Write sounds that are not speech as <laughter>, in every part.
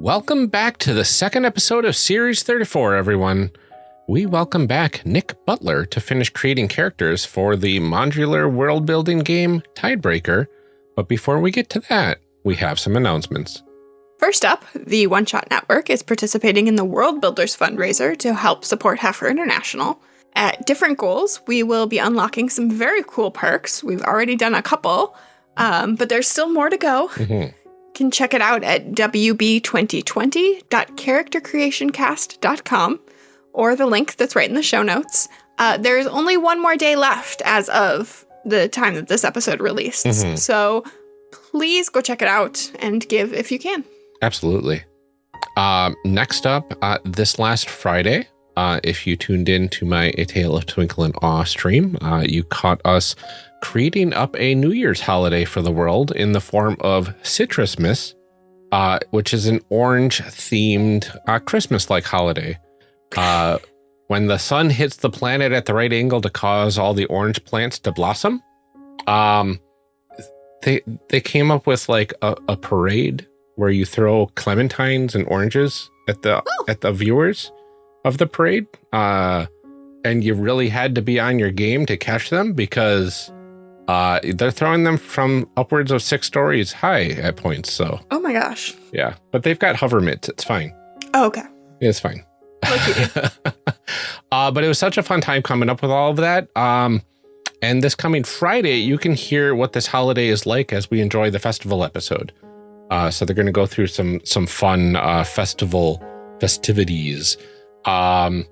Welcome back to the second episode of Series 34, everyone. We welcome back Nick Butler to finish creating characters for the modular world building game Tidebreaker. But before we get to that, we have some announcements. First up, the One Shot Network is participating in the World Builders fundraiser to help support Heifer International. At different goals, we will be unlocking some very cool perks. We've already done a couple, um, but there's still more to go. Mm -hmm. Can check it out at wb2020.charactercreationcast.com or the link that's right in the show notes. Uh, there's only one more day left as of the time that this episode released. Mm -hmm. So please go check it out and give if you can. Absolutely. Uh, next up, uh, this last Friday, uh, if you tuned in to my A Tale of Twinkle and Awe stream, uh, you caught us creating up a New Year's holiday for the world in the form of Citrusmas, uh, which is an orange themed uh, Christmas like holiday. Uh, <laughs> when the sun hits the planet at the right angle to cause all the orange plants to blossom, um, they they came up with like a, a parade where you throw clementines and oranges at the oh. at the viewers of the parade. Uh, and you really had to be on your game to catch them because uh, they're throwing them from upwards of six stories high at points. So, oh my gosh. Yeah. But they've got hover mitts. It's fine. Oh, okay. It's fine. <laughs> uh, but it was such a fun time coming up with all of that. Um, and this coming Friday, you can hear what this holiday is like as we enjoy the festival episode. Uh, so they're going to go through some some fun uh, festival festivities. Um,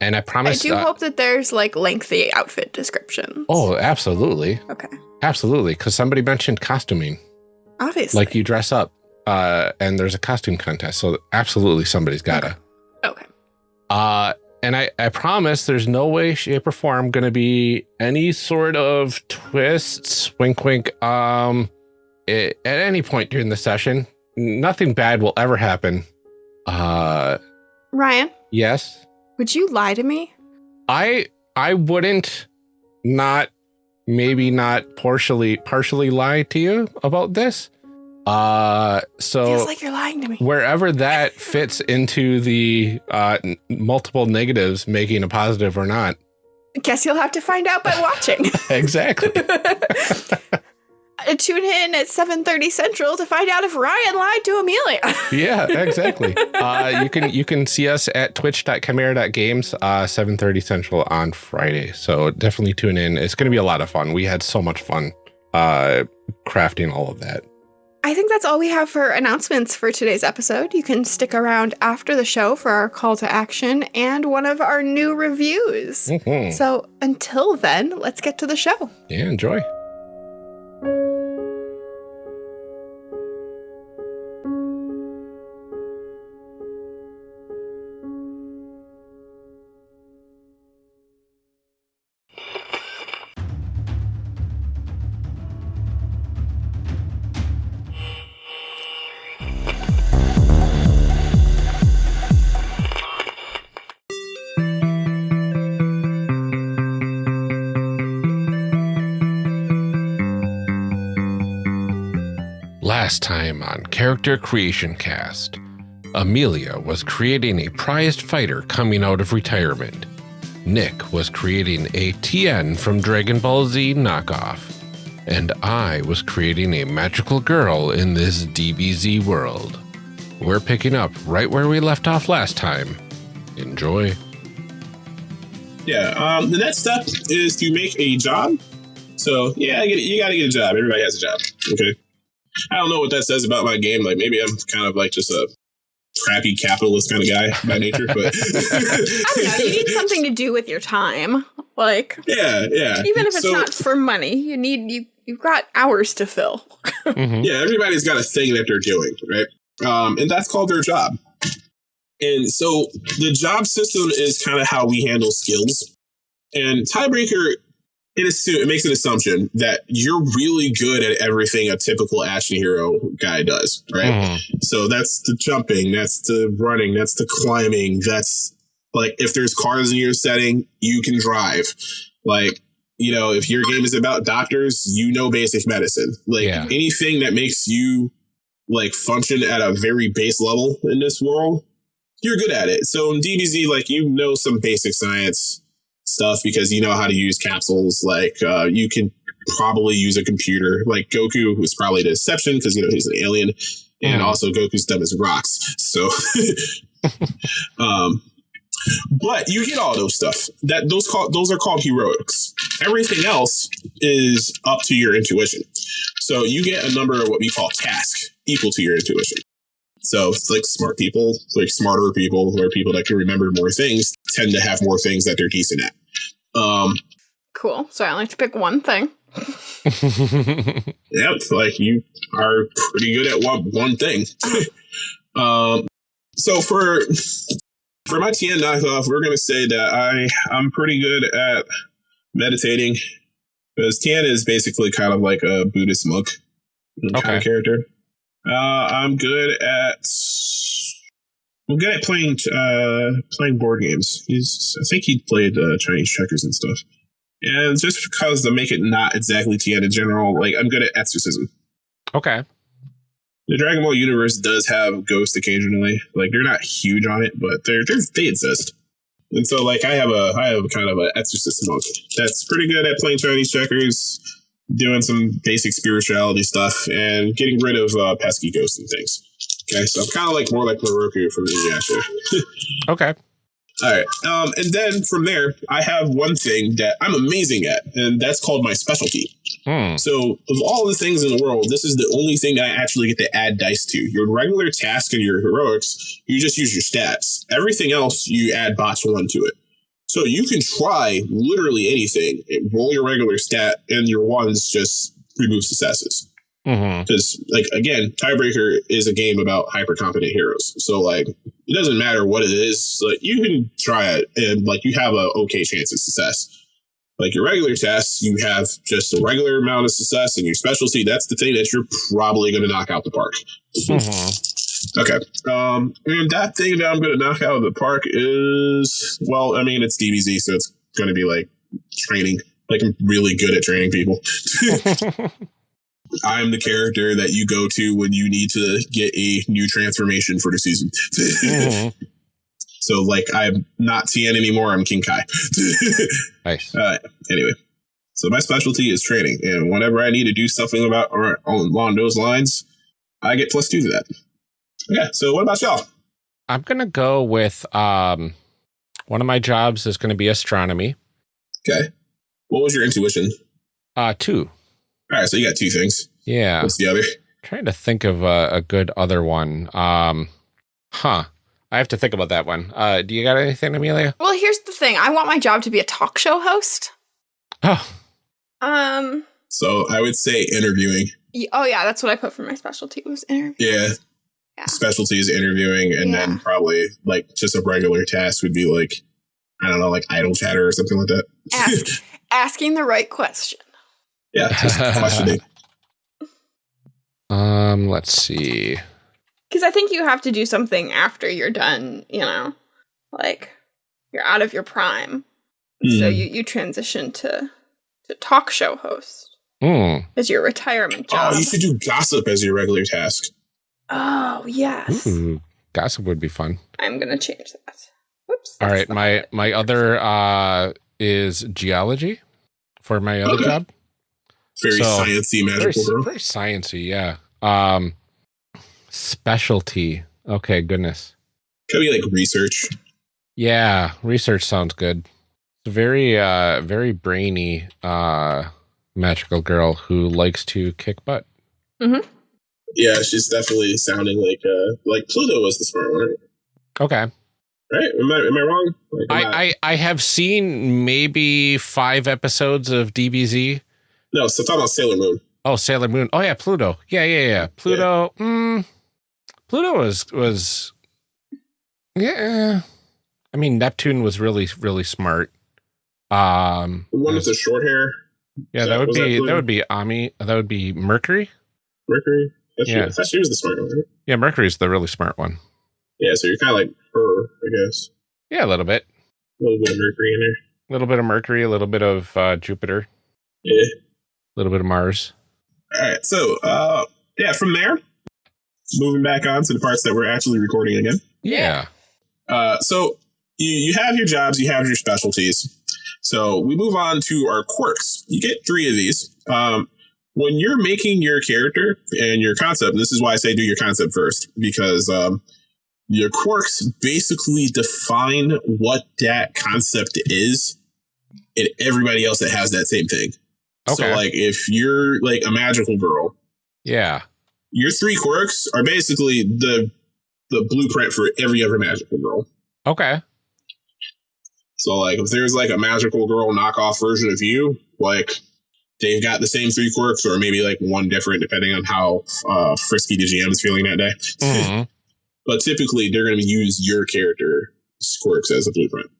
and I promise. I do uh, hope that there's like lengthy outfit descriptions. Oh, absolutely. Okay. Absolutely, because somebody mentioned costuming. Obviously. Like you dress up, uh, and there's a costume contest. So absolutely, somebody's gotta. Okay. okay. Uh, and I, I promise there's no way, shape, or form going to be any sort of twists, wink, wink. Um, it, at any point during the session, nothing bad will ever happen. Uh, Ryan. Yes. Would you lie to me? I I wouldn't not maybe not partially partially lie to you about this. Uh so feels like you're lying to me. Wherever that <laughs> fits into the uh multiple negatives making a positive or not. I guess you'll have to find out by watching. <laughs> exactly. <laughs> Uh, tune in at 7:30 Central to find out if Ryan lied to Amelia. <laughs> yeah, exactly. Uh, you can you can see us at twitch.chimera.games uh 7:30 Central on Friday. So definitely tune in. It's going to be a lot of fun. We had so much fun uh crafting all of that. I think that's all we have for announcements for today's episode. You can stick around after the show for our call to action and one of our new reviews. Mm -hmm. So until then, let's get to the show. Yeah, enjoy. Last time on Character Creation Cast, Amelia was creating a prized fighter coming out of retirement. Nick was creating a Tien from Dragon Ball Z knockoff. And I was creating a magical girl in this DBZ world. We're picking up right where we left off last time. Enjoy. Yeah, um, the next step is to make a job. So, yeah, you gotta get a job. Everybody has a job. Okay. I don't know what that says about my game. Like maybe I'm kind of like just a crappy capitalist kind of guy by nature, but <laughs> I don't know. You need something to do with your time, like yeah, yeah. Even if it's so, not for money, you need you you've got hours to fill. mm-hmm. Yeah, everybody's got a thing that they're doing, right? Um, and that's called their job. And so the job system is kind of how we handle skills. And Tidebreaker it, assume, it makes an assumption that you're really good at everything a typical action hero guy does, right? Mm. So that's the jumping, that's the running, that's the climbing, that's like if there's cars in your setting, you can drive. Like, you know, if your game is about doctors, you know basic medicine. Like yeah. anything that makes you like function at a very base level in this world, you're good at it. So in DBZ, like you know some basic science stuff because you know how to use capsules. Like uh, you can probably use a computer. Like Goku was probably the exception because you know he's an alien, and Mm. also Goku's dumb as rocks. So, <laughs> um, but you get all those stuff. That those call those are called heroics. Everything else is up to your intuition. So you get a number of what we call tasks equal to your intuition. So it's like smart people, like smarter people, or people that can remember more things, tend to have more things that they're decent at. Um, Cool. So I only have to pick one thing. <laughs> yeah, like you are pretty good at one one thing. <laughs> um, so for for my Tien knockoff, we're gonna say that I I'm pretty good at meditating because Tien is basically kind of like a Buddhist monk kind of character. Uh, I'm good at I'm good at playing uh, playing board games. He's I think he played uh, Chinese checkers and stuff. And just because to make it not exactly Tien in general, like I'm good at exorcism. okay. The Dragon Ball universe does have ghosts occasionally. Like they're not huge on it, but they're, they're they exist. And so like I have a I have kind of an exorcist monk that's pretty good at playing Chinese checkers, doing some basic spirituality stuff, and getting rid of uh, pesky ghosts and things. Okay, so I'm kind of like more like Miroku from Inuyasha. <laughs> Okay. All right. Um, and then from there, I have one thing that I'm amazing at, and that's called my specialty. Hmm. So, of all the things in the world, this is the only thing that I actually get to add dice to. Your regular task and your heroics, you just use your stats. Everything else, you add botch one to it. So you can try literally anything. Roll your regular stat, and your ones just remove successes. Because like again Tidebreaker is a game about hyper competent heroes. So like it doesn't matter what it is like you can try it and like you have a okay chance of success. Like your regular tests you have just a regular amount of success and your specialty that's the thing that you're probably going to knock out the park. Hmm okay um and that thing that i'm going to knock out of the park is well i mean it's dbz so it's going to be like training like i'm really good at training people <laughs> I'm the character that you go to when you need to get a new transformation for the season. Mhm. <laughs> so, like, I'm not Tien anymore. I'm King Kai. <laughs> Nice. uh, anyway, so my specialty is training, and whenever I need to do something about or along those lines, I get plus two to that. Yeah. So, what about y'all? I'm gonna go with um one of my jobs is gonna be astronomy. Okay. What was your intuition? Uh two. All right. So you got two things. Yeah. What's the other? trying to think of a, a good other one. Um huh. I have to think about that one. Uh do you got anything, Amelia? Well, here's the thing. I want my job to be a talk show host. Oh. Um. So I would say interviewing. Oh yeah, that's what I put for my specialty was interview. Yeah. Yeah. Specialty is interviewing, and then probably like just a regular task would be like, I don't know, like idle chatter or something like that. Ask, <laughs> asking the right question. yeah, just questioning. <laughs> Um, let's see. Because I think you have to do something after you're done. You know, like you're out of your prime, so Hmm. you you transition to to talk show host Hmm. as your retirement job. Oh, you should do gossip as your regular task. Oh yes, Ooh, gossip would be fun. I'm gonna change that. Whoops. All that's right, not my it. my other uh is geology for my other Okay. job. Very So, sciencey, Very, magical girl. very sciencey, yeah. Um, specialty. Okay, goodness. Could be like research. Yeah, research sounds good. It's a very uh very brainy uh magical girl who likes to kick butt. Yeah, she's definitely sounding like uh like Pluto was the smart one. Okay. Right? Am I am I wrong? Like, am I, I I have seen maybe five episodes of DBZ. no, so talking about Sailor Moon. Oh, Sailor Moon. Oh yeah, Pluto. Yeah, yeah, yeah. Pluto. Mm, Pluto was was yeah. I mean, Neptune was really really smart. Um, The one with the short hair, yeah, so that would was that be that would be Ami. That would be Mercury. Mercury. That's Yeah. Thought she was the smart one, right? Yeah, Mercury's the really smart one. Yeah, so you're kind of like her, I guess. Yeah, a little bit. A little bit of Mercury in there. A little bit of Mercury, a little bit of uh, Jupiter, Yeah. a little bit of Mars. All right. So, uh, yeah, from there, moving back on to the parts that we're actually recording again. Yeah. Uh, so you, you have your jobs, you have your specialties. So we move on to our quirks. You get three of these. Um, when you're making your character and your concept, this is why I say do your concept first, because um, your quirks basically define what that concept is and everybody else that has that same thing. Okay. So, like, if you're like a magical girl, Yeah. your three quirks are basically the the blueprint for every other magical girl. Okay. So like if there's like a magical girl knockoff version of you, like they've got the same three quirks or maybe like one different depending on how uh, frisky the GM is feeling that day. Mhm. <laughs> But typically they're going to use your character quirks as a blueprint.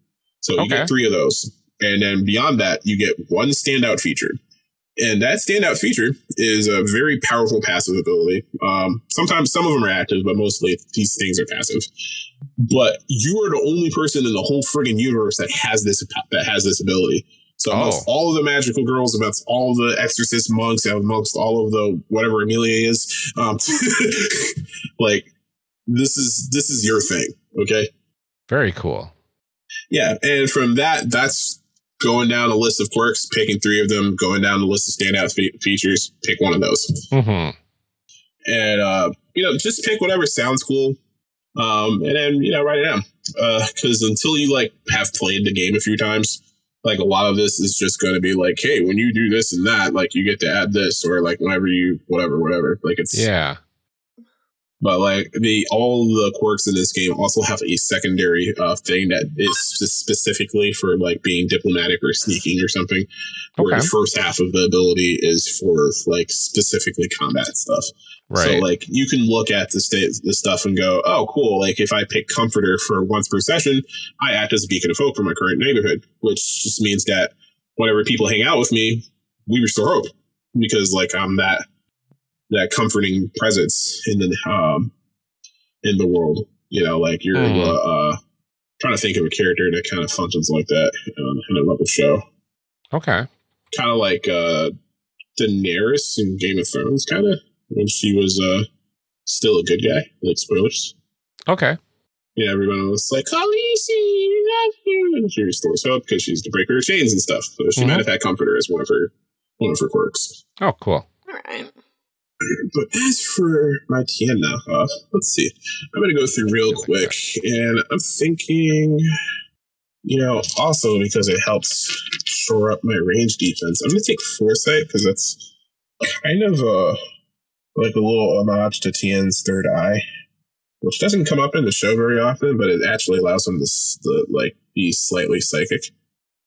So you Okay. get three of those. And then beyond that, you get one standout feature. And that standout feature is a very powerful passive ability. Um, sometimes some of them are active, but mostly these things are passive. But you are the only person in the whole friggin' universe that has this that has this ability. So amongst Oh. all of the magical girls, amongst all the exorcist monks, and amongst all of the whatever Amelia is, um, <laughs> like this is this is your thing, okay? Very cool. Yeah, and from that, that's going down a list of quirks, picking three of them, going down the list of standout fe- features, pick one of those, hmm and uh, you know, just pick whatever sounds cool, um, and then you know, write it down. Because until you like have played the game a few times, like a lot of this is just going to be like, hey, when you do this and that, like you get to add this, or like whenever you whatever, whatever. Like it's Yeah. But like the all the quirks in this game also have a secondary uh, thing that is specifically for like being diplomatic or sneaking or something. Okay. Where the first half of the ability is for like specifically combat stuff. Right. So like you can look at the state the stuff and go, oh cool. Like if I pick comforter for once per session, I act as a beacon of hope for my current neighborhood, which just means that whenever people hang out with me, we restore hope because like I'm that that comforting presence in the um in the world. You know, like you're Hmm. uh, uh trying to think of a character that kind of functions like that um, in another show. okay. Kind of like uh Daenerys in Game of Thrones, kind of when she was uh still a good guy. Like spoilers. Okay. Yeah, everyone was like, Khaleesi, we love you. And she restores hope because she's the breaker of chains and stuff. So she Mhm. might have had comforter as one of her one of her quirks. Oh, cool. All right. But as for my Tien knockoff, let's see. I'm going to go through real quick, and I'm thinking, you know, also because it helps shore up my range defense, I'm going to take Foresight because that's kind of a like a little homage to Tien's Third Eye, which doesn't come up in the show very often, but it actually allows him to the, like be slightly psychic.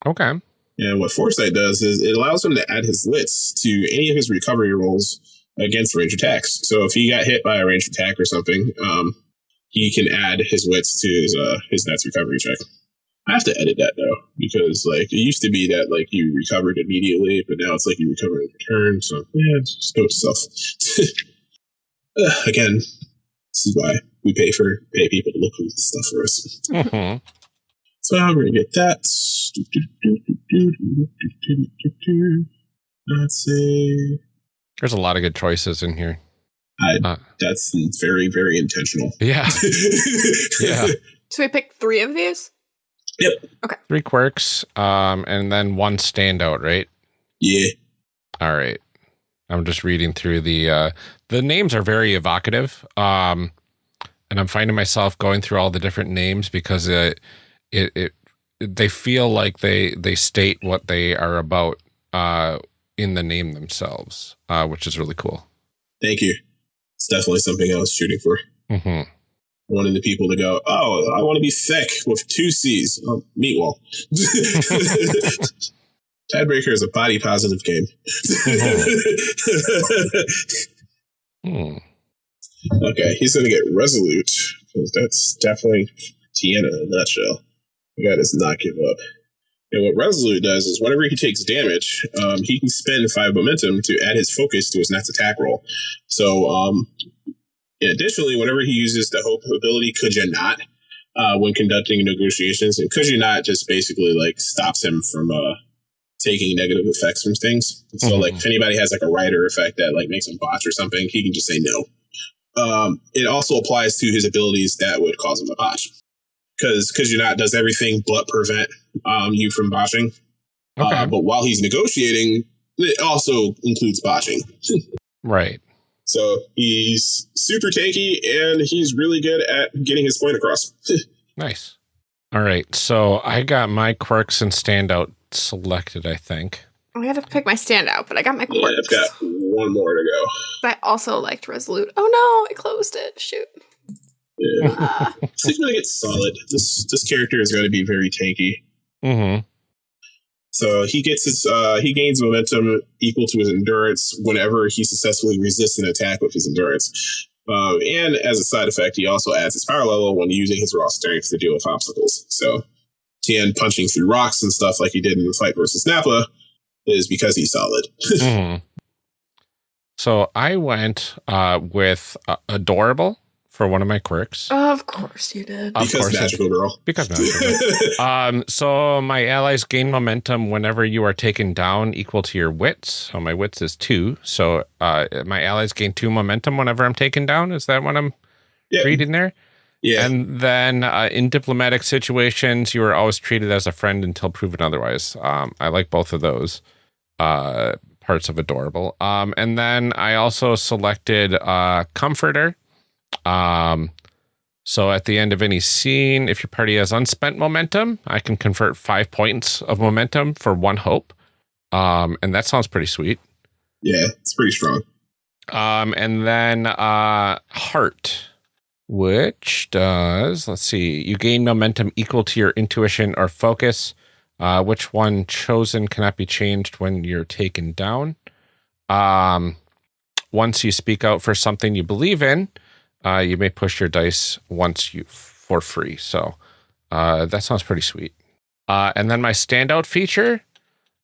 Okay. And what Foresight does is it allows him to add his wits to any of his recovery rolls against range attacks. So if he got hit by a range attack or something, um, he can add his wits to his uh, his next recovery check. I have to edit that though because like it used to be that like you recovered immediately, but now it's like you recover in return. So yeah, just note. Uh, <laughs> Again, this is why we pay for pay people to look this stuff for us. hmm So I'm gonna get that. Let's see. There's a lot of good choices in here. I, Uh. that's very, very intentional. Yeah. <laughs> Yeah. So we picked three of these. Yep. Okay. Three quirks, um, and then one standout, right? yeah. All right. I'm just reading through the uh the names are very evocative. Um and I'm finding myself going through all the different names because it it, it they feel like they they state what they are about uh in the name themselves, uh which is really cool. Thank you. It's definitely something I was shooting for. Mhm. Wanting the people to go, oh, I want to be thick with two C's. Oh, meat wall. Tidebreaker is a body positive game. <laughs> Hmm. Okay, he's gonna get resolute because that's definitely Tiana in a nutshell. The guy does not give up. And what resolute does is whenever he takes damage, um, he can spend five momentum to add his focus to his next attack roll. So, um, additionally, whenever he uses the hope ability, could you not? Uh, when conducting negotiations, and could you not just basically like stops him from uh, taking negative effects from things. So, Mhm. like, if anybody has like a rider effect that like makes him botch or something, he can just say no um, it also applies to his abilities that would cause him to botch. Because because you're not does everything but prevent um, you from botching. Okay. Uh, but while he's negotiating, it also includes botching. <laughs> right. So he's super tanky and he's really good at getting his point across. <laughs> Nice. All right. So I got my quirks and standout selected, I think. I had to pick my standout, but I got my quirks. yeah, quirks. I've got one more to go. But I also liked Resolute. Oh no, I closed it. Shoot. Yeah. Ah. He's going to get solid. This this character is going to be very tanky. Mm-hmm. So he gets his uh, he gains momentum equal to his endurance whenever he successfully resists an attack with his endurance. Um, and as a side effect, he also adds his power level when using his raw strength to deal with obstacles. So Tien punching through rocks and stuff like he did in the fight versus Nappa is because he's solid. <laughs> hmm So I went uh, with uh, adorable for one of my quirks. of course you did. Of because course magical girl. Because magical. <laughs> um, so my allies gain momentum whenever you are taken down equal to your wits. So my wits is two. So uh, my allies gain two momentum whenever I'm taken down. Is that what I'm yeah, reading there? yeah. And then uh, in diplomatic situations, you are always treated as a friend until proven otherwise. Um, I like both of those uh, parts of adorable. Um, and then I also selected uh, comforter. Um, so at the end of any scene, if your party has unspent momentum, I can convert five points of momentum for one hope. Um, and that sounds pretty sweet. yeah, it's pretty strong. Um, and then uh, heart, which does let's see, you gain momentum equal to your intuition or focus. Uh, which one chosen cannot be changed when you're taken down. Um, once you speak out for something you believe in, uh, you may push your dice once you for free. So uh, that sounds pretty sweet. Uh, and then my standout feature,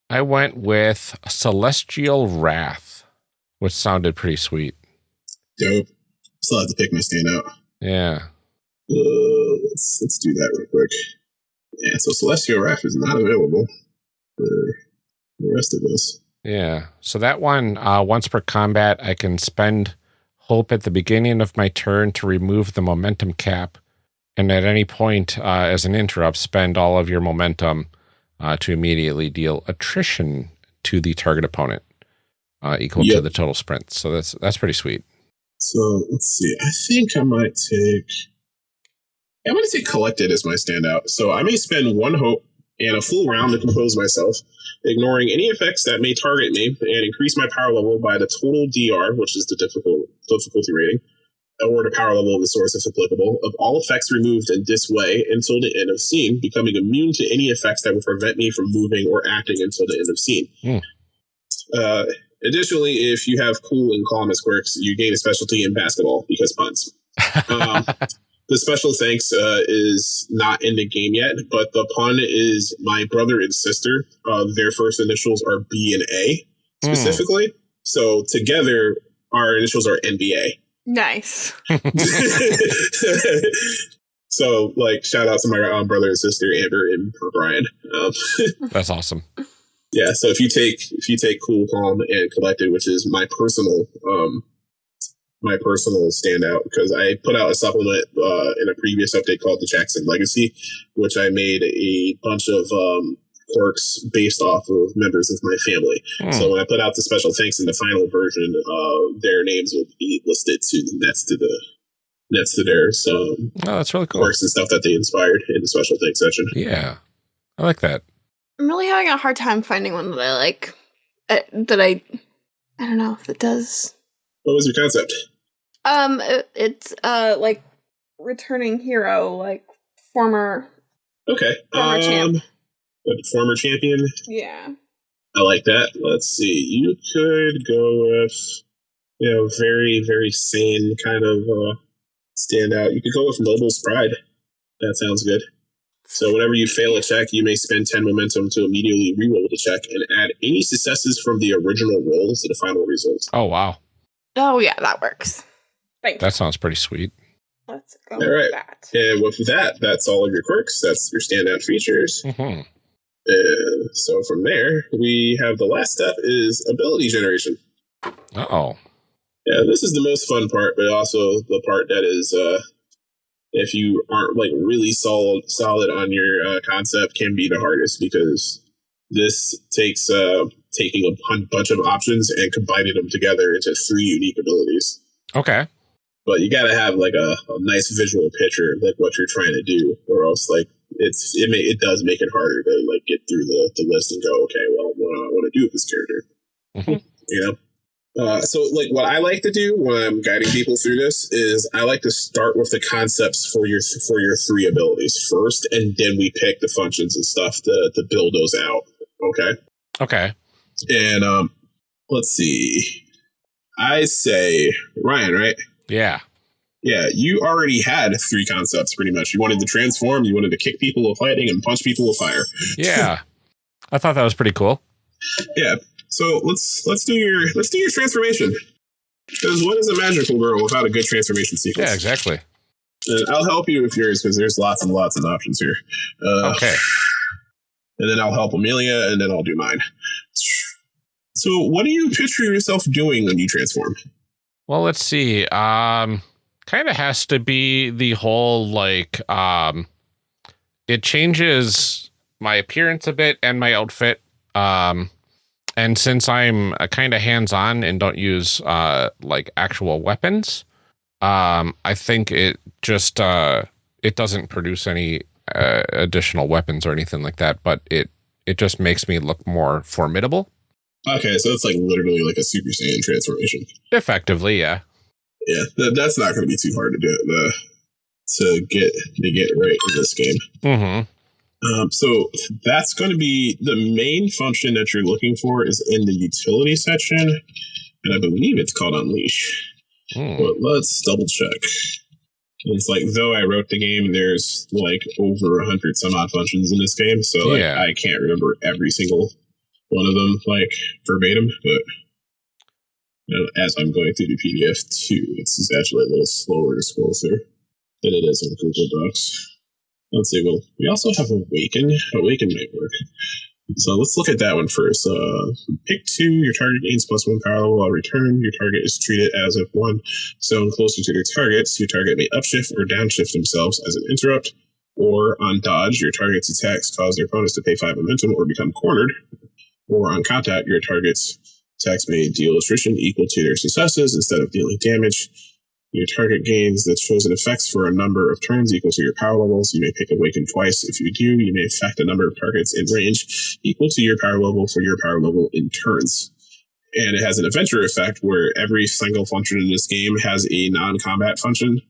I went with Celestial Wrath which sounded pretty sweet. Dope. Still have to pick my standout. Yeah. Uh, let's let's do that real quick. Yeah, so Celestial Wrath is not available for the rest of us. Yeah. So that one, uh, once per combat, I can spend hope at the beginning of my turn to remove the momentum cap. And at any point, uh, as an interrupt, spend all of your momentum uh, to immediately deal attrition to the target opponent, uh, equal to the total sprint. So that's that's pretty sweet. So let's see. I think I might take. I'm going to take Collected as my standout. So I may spend one hope and a full round to compose myself, ignoring any effects that may target me, and increase my power level by the total DR, which is the difficult difficulty rating, or the power level of the source if applicable, of all effects removed in this way until the end of scene, becoming immune to any effects that would prevent me from moving or acting until the end of scene. Hmm. Uh, additionally, if you have cool and calm as quirks, you gain a specialty in basketball because puns. <laughs> Um, the special thanks uh, is not in the game yet, but the pun is my brother and sister. Uh, their first initials are B and A Hmm. specifically. So together, our initials are NBA. Nice. <laughs> so, like, shout out to my um, brother and sister, Amber and Brian. Um, <laughs> That's awesome. yeah. So if you take if you take Cool, Calm, and Collected, which is my personal um, my personal standout, because I put out a supplement uh, in a previous update called the Jackson Legacy, which I made a bunch of um, quirks based off of members of my family. Hmm. So when I put out the special thanks in the final version, uh, their names will be listed to next to the next to their um, oh, that's really cool. quirks and stuff that they inspired in the special thanks section. Yeah. I like that. I'm really having a hard time finding one that I like. Uh, that I, I don't know if it does. What was your concept? Um, it, it's uh like returning hero, like former. Okay. Former champ. Um, what, former champion. Yeah. I like that. Let's see. You could go with, you know, very, very sane kind of uh, standout. You could go with Noble's Pride. That sounds good. So whenever you fail a check, you may spend 10 momentum to immediately reroll the check and add any successes from the original roll to the final result. Oh, wow. Oh yeah, that works. Thank That sounds pretty sweet. Let's go All right. with that. And with that, that's all of your quirks. That's your standout features. hmm And so from there, we have the last step is ability generation. Uh oh. Yeah, this is the most fun part, but also the part that is, uh, if you aren't like really solid solid on your uh, concept, can be the hardest because this takes uh, taking a bunch of options and combining them together into three unique abilities. Okay. But you got to have like a, a, nice visual picture of like what you're trying to do, or else like it's it may it does make it harder to like get through the, the list and go, okay, well, what do I want to do with this character? Mm-hmm. <laughs> You know. Uh, so, like, what I like to do when I'm guiding people through this is I like to start with the concepts for your for your three abilities first, and then we pick the functions and stuff to to build those out. Okay. Okay. And um, let's see. I say Ryan, right? Yeah. Yeah, you already had three concepts pretty much. You wanted to transform, you wanted to kick people with lightning and punch people with fire. <laughs> Yeah. I thought that was pretty cool. Yeah. So let's let's do your let's do your transformation. Because what is a magical girl without a good transformation sequence? Yeah, exactly. And I'll help you with yours because there's lots and lots of options here. Uh, okay. And then I'll help Amelia, and then I'll do mine. So, what do you picture yourself doing when you transform? Well, let's see. Um, kind of has to be the whole like um, it changes my appearance a bit and my outfit. Um, and since I'm uh, kind of hands on and don't use uh, like actual weapons, um, I think it just uh, it doesn't produce any uh, additional weapons or anything like that. But it it just makes me look more formidable. Okay, so it's like literally like a Super Saiyan transformation. Effectively, yeah. Yeah, th- that's not going to be too hard to do uh, to get to get right in this game. Mm-hmm. Um, so that's going to be the main function that you're looking for is in the utility section, and I believe it's called Unleash. Mm. But let's double check. It's like though I wrote the game, there's like over a hundred some odd functions in this game, so like, yeah. I can't remember every single one of them like verbatim, but you know, as I'm going through the PDF too, it's actually a little slower to scroll through than it is on Google Docs. Let's see. Well, we also have Awaken. Awaken might work. So let's look at that one first. Uh, pick two. Your target gains plus one power level while return. Your target is treated as if one zone closer to their targets. Your target may upshift or downshift themselves as an interrupt. Or on dodge, your target's attacks cause their opponents to pay five momentum or become cornered or on contact, your target's attacks may deal attrition equal to their successes instead of dealing damage. Your target gains the chosen effects for a number of turns equal to your power levels. You may pick Awaken twice. If you do, you may affect a number of targets in range equal to your power level for your power level in turns. And it has an adventure effect where every single function in this game has a non-combat function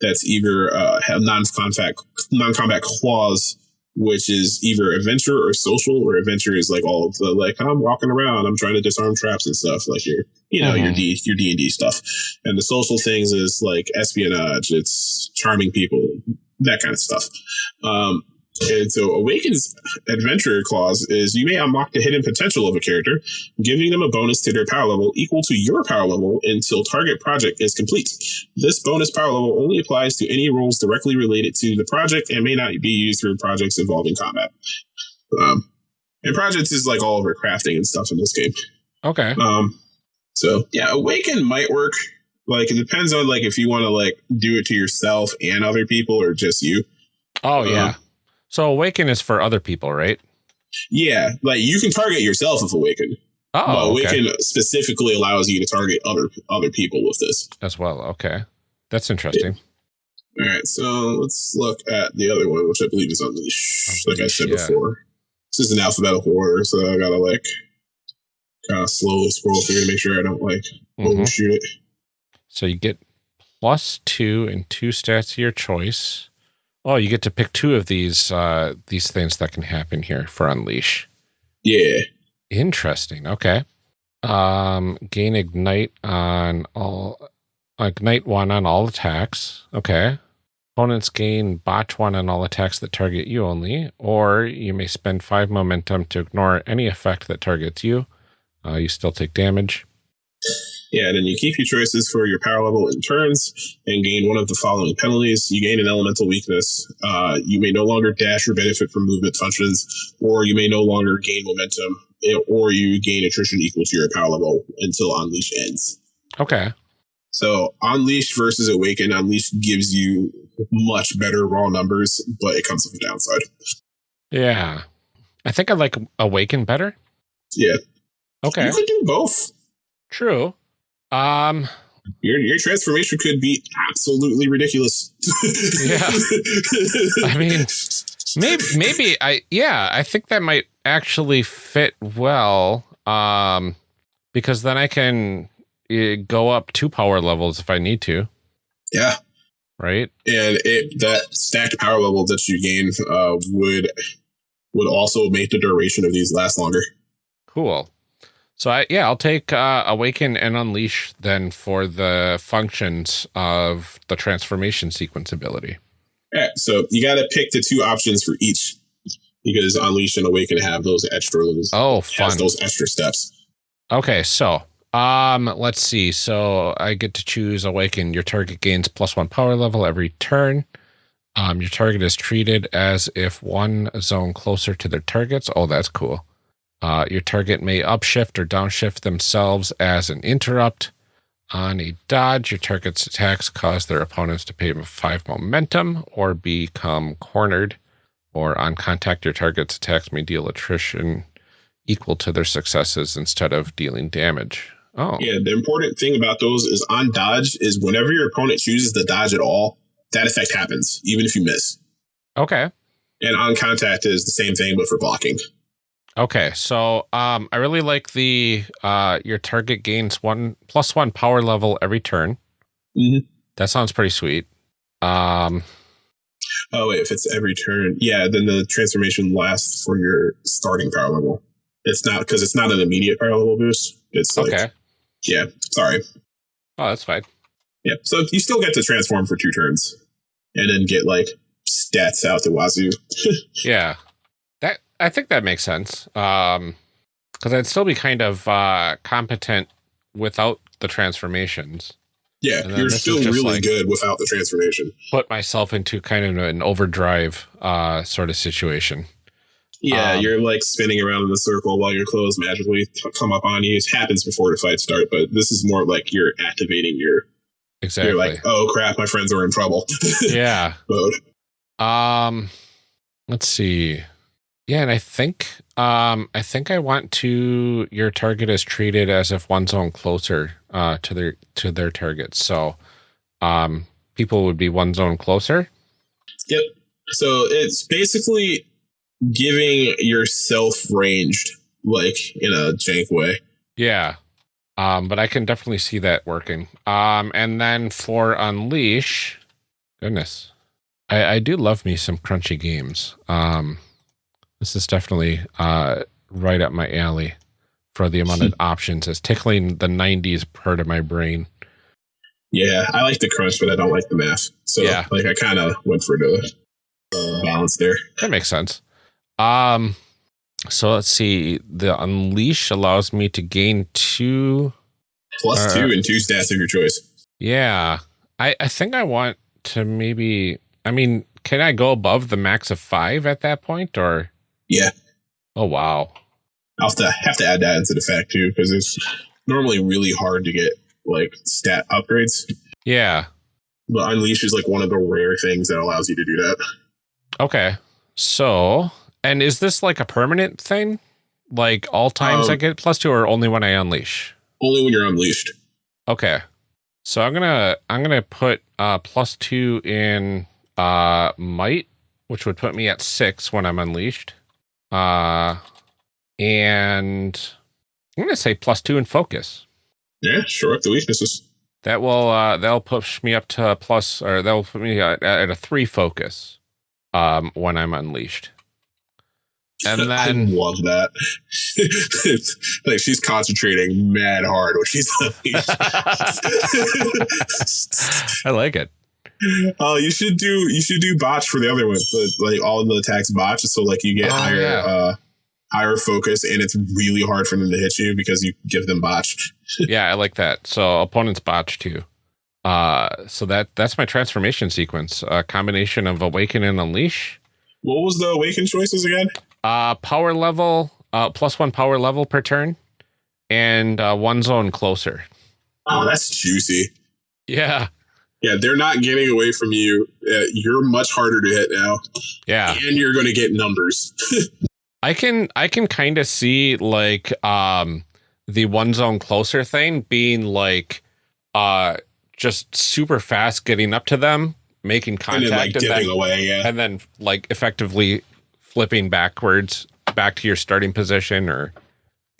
that's either uh, non-combat non-combat clause which is either adventure or social, or adventure is like all of the like I'm walking around, I'm trying to disarm traps and stuff, like your you know mm-hmm. your D your D and D stuff, and the social things is like espionage, it's charming people, that kind of stuff. Um, and so Awaken's adventurer clause is you may unlock the hidden potential of a character, giving them a bonus to their power level equal to your power level until target project is complete. This bonus power level only applies to any rolls directly related to the project and may not be used for projects involving combat. Um, and projects is like all of our crafting and stuff in this game. Okay. Um, so yeah, Awaken might work. Like it depends on like if you want to like do it to yourself and other people or just you. Oh yeah. Um, so Awaken is for other people, right? Yeah, like you can target yourself with Awaken. Oh, but Awaken okay. specifically allows you to target other other people with this as well. Okay, that's interesting. Yeah. All right, so let's look at the other one, which I believe is Unleash. Unleash like I said yeah. before, this is an alphabetical order, so I gotta like kind of slowly scroll through to make sure I don't like mm-hmm. overshoot it. So you get plus two and two stats of your choice. Oh, you get to pick two of these uh, these things that can happen here for Unleash. Yeah. Interesting. Okay. Um, gain ignite on all ignite one on all attacks. Okay. Opponents gain botch one on all attacks that target you only, or you may spend five momentum to ignore any effect that targets you. Uh, you still take damage. Yeah, then you keep your choices for your power level in turns and gain one of the following penalties. You gain an elemental weakness. Uh, you may no longer dash or benefit from movement functions, or you may no longer gain momentum, eh, or you gain attrition equal to your power level until Unleash ends. Okay. So Unleash versus Awaken, Unleash gives you much better raw numbers, but it comes with a downside. Yeah. I think I like Awaken better. Yeah. Okay. You could do both. True. Um Your your transformation could be absolutely ridiculous. Yeah. I mean, maybe maybe I yeah, I think that might actually fit well. Um because then I can uh, go up two power levels if I need to, yeah. right? and it that stacked power level that you gain uh, would would also make the duration of these last longer. Cool. So I yeah, I'll take uh, awaken and unleash then for the functions of the transformation sequence ability. Yeah, so you got to pick the two options for each because unleash and awaken have those extra Oh, has fun. those extra steps. Okay, so um let's see. So I get to choose awaken. Your target gains plus one power level every turn. Um your target is treated as if one zone closer to their targets. Oh, that's cool. Uh your target may upshift or downshift themselves as an interrupt. On a dodge, your target's attacks cause their opponents to pay five momentum or become cornered. Or on contact, your target's attacks may deal attrition equal to their successes instead of dealing damage. Oh, Yeah, the important thing about those is on dodge is whenever your opponent chooses to dodge at all, that effect happens, even if you miss. okay. And on contact is the same thing, but for blocking. Okay. So um I really like the uh your target gains one plus one power level every turn. Mhm. That sounds pretty sweet. Um Oh wait, if it's every turn, yeah, then the transformation lasts for your starting power level. It's not because it's not an immediate power level boost. It's like, okay. yeah, sorry, Oh, that's fine. yeah. So you still get to transform for two turns, and then get like stats out the wazoo. <laughs> Yeah. I think that makes sense. Um cuz I'd still be kind of uh competent without the transformations. Yeah, you're still really like- good without the transformation. Put myself into kind of an overdrive uh sort of situation. Yeah, Um, you're like spinning around in a circle while your clothes magically come up on you. It happens before the fight start, but this is more like you're activating your. Exactly. You're like, oh crap, my friends are in trouble. <laughs> yeah. mode. Um, let's see. Yeah, and I think um I think I want to your target is treated as if one zone closer uh to their to their target. So um people would be one zone closer. Yep. So it's basically giving yourself ranged, like in a jank way. Yeah. Um, but I can definitely see that working. Um, and then for Unleash, goodness. I, I do love me some crunchy games. Um this is definitely uh right up my alley for the amount of <laughs> options. It's tickling the nineties part of my brain. Yeah, I like the crunch, but I don't like the math. So Yeah. like I kind of went for the uh, balance there. That makes sense. Um, so let's see. The unleash allows me to gain two. Plus Uh, two and two stats of your choice. Yeah, I I think I want to maybe. I mean, can I go above the max of five at that point, or? Yeah. Oh wow. I'll have to have to add that into the fact too, because it's normally really hard to get like stat upgrades. Yeah. But Unleash is like one of the rare things that allows you to do that. Okay. So, and is this like a permanent thing? Like all times Um, I get plus two, or only when I unleash? Only when you're unleashed. Okay. So I'm gonna I'm gonna put uh plus two in uh might, which would put me at six when I'm unleashed. Uh and I'm gonna say plus two in focus. Yeah, sure. up the weaknesses. That will uh that'll push me up to plus or that'll put me at, at a three focus um when I'm unleashed. And <laughs> I then love that. <laughs> Like she's concentrating mad hard when she's <laughs> unleashed. I like it. Oh, you should do you should do botch for the other one. But, like all the attacks botch, so like you get Oh, higher yeah. uh higher focus and it's really hard for them to hit you because you give them botch. <laughs> yeah, I like that. So opponents botch too. Uh so that that's my transformation sequence. A combination of awaken and unleash. What was the awaken choices again? Uh power level, uh plus one power level per turn, and uh one zone closer. Oh, that's juicy. Yeah. Yeah, they're not getting away from you. Uh, you're much harder to hit now, Yeah. and you're going to get numbers. <laughs> I can I can kind of see like um the one zone closer thing being like uh just super fast getting up to them, making and contact then like and then, away. Yeah, and then like effectively flipping backwards back to your starting position or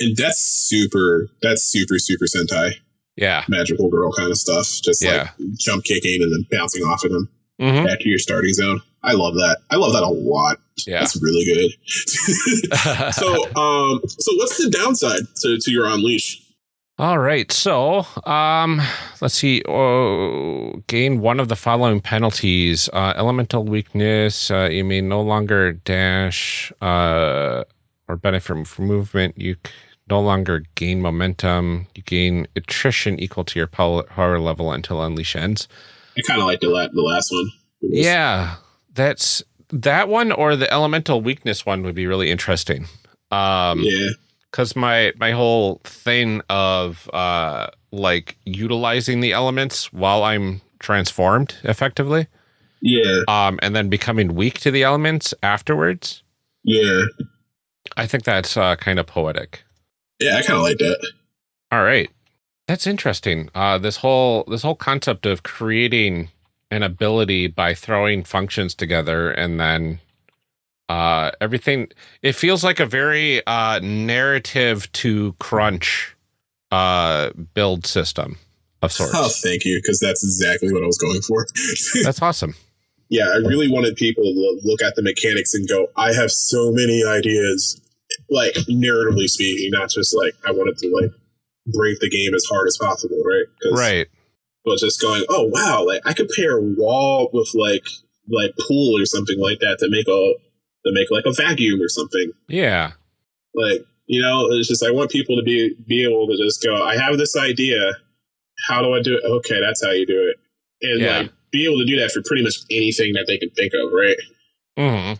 and that's super. That's super super Sentai yeah. magical girl kind of stuff. Just Yeah. like jump kicking and then bouncing off of them hmm back to your starting zone. I love that. I love that a lot. Yeah. That's really good. <laughs> so, um, so what's the downside to, to your unleash? All right. So, um, let's see. Oh, gain one of the following penalties: uh, elemental weakness. Uh, you may no longer dash uh, or benefit from movement. You no longer gain momentum. You gain attrition equal to your power level until unleash ends. I kind of like the, la- the last one. Yeah, that's that one or the elemental weakness one would be really interesting. Um, yeah, because my my whole thing of uh like utilizing the elements while i'm transformed effectively yeah, um and then becoming weak to the elements afterwards yeah, i think that's uh kind of poetic yeah. I kind of like that. all right that's interesting uh this whole this whole concept of creating an ability by throwing functions together and then uh everything it feels like a very uh narrative to crunch uh build system of sorts Oh, thank you, because that's exactly what I was going for. <laughs> that's awesome yeah, I really wanted people to look at the mechanics and go, I have so many ideas, like narratively speaking, not just like I wanted to like break the game as hard as possible, right? right But just going, oh wow, like I could pair a wall with like like pool or something like that to make a to make like a vacuum or something. yeah Like you know, it's just I want people to be be able to just go, I have this idea. How do I do it? Okay, that's how you do it, and Yeah. like be able to do that for pretty much anything that they can think of, right? hmm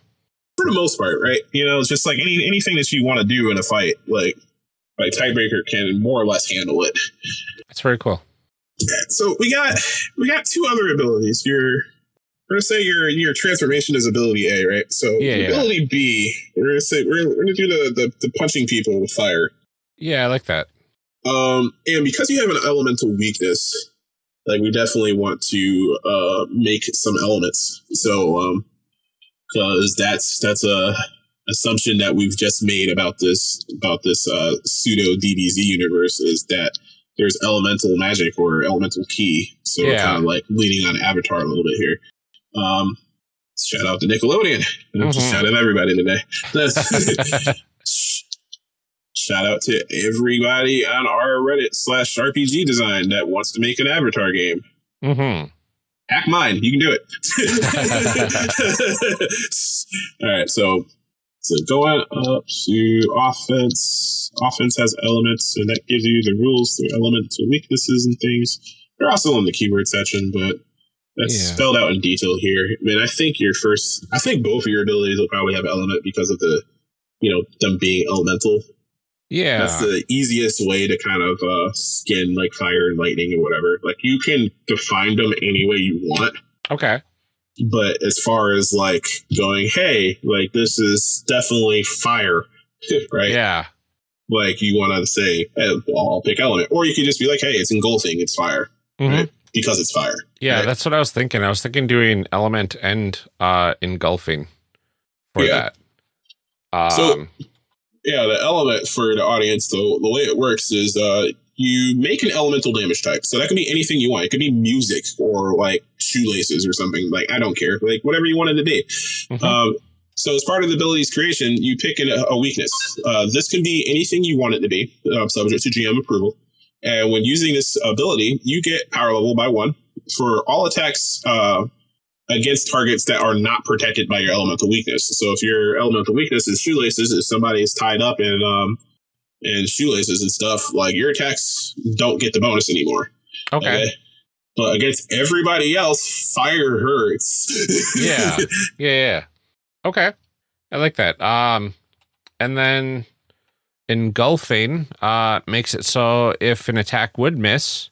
for the most part, right? You know, it's just like any anything that you want to do in a fight, like like Tidebreaker can more or less handle it. that's very cool So we got we got two other abilities. Your we're gonna say your your transformation is ability A, right? So Yeah, yeah. ability B, we're gonna say we're, we're gonna do the, the the punching people with fire. yeah i like that Um, and because you have an elemental weakness, like we definitely want to uh make some elements. So um, because that's that's a assumption that we've just made about this about this uh pseudo DBZ universe is that there's elemental magic or elemental ki. So we're Yeah. kind of like leaning on Avatar a little bit here. Um, shout out to Nickelodeon. I'm just shouting at everybody today. <laughs> Shout out to everybody on our Reddit slash RPG design that wants to make an Avatar game. hmm Hack mine, you can do it. <laughs> All right, so so going up to offense. Offense has elements, and that gives you the rules through elemental weaknesses and things. They're also in the keyword section, but that's Yeah. spelled out in detail here. I mean, I think your first, I think both of your abilities will probably have element because of the, you know, them being elemental. Yeah That's the easiest way to kind of uh, skin like fire and lightning or whatever. Like you can define them any way you want, okay but as far as like going, hey, like this is definitely fire, <laughs> right? yeah Like you want to say, hey, well, I'll pick element, or you could just be like, hey, it's engulfing, it's fire Mhm. Right. because it's fire. yeah Right. that's what i was thinking i was thinking doing element and uh engulfing for Yeah. that um So- Yeah, the element for the audience, the, the way it works is uh, you make an elemental damage type. So that could be anything you want. It could be music or like shoelaces or something. Like, I don't care. Like, whatever you want it to be. mhm. Um, so as part of the abilities creation, you pick a, a weakness. Uh, this can be anything you want it to be, uh, subject to GM approval. And when using this ability, you get power level by one for all attacks uh, against targets that are not protected by your elemental weakness. So if your elemental weakness is shoelaces, if somebody is tied up in um, in shoelaces and stuff, like your attacks don't get the bonus anymore. okay But against everybody else, fire hurts. <laughs> yeah yeah yeah okay i like that um and then engulfing uh makes it so if an attack would miss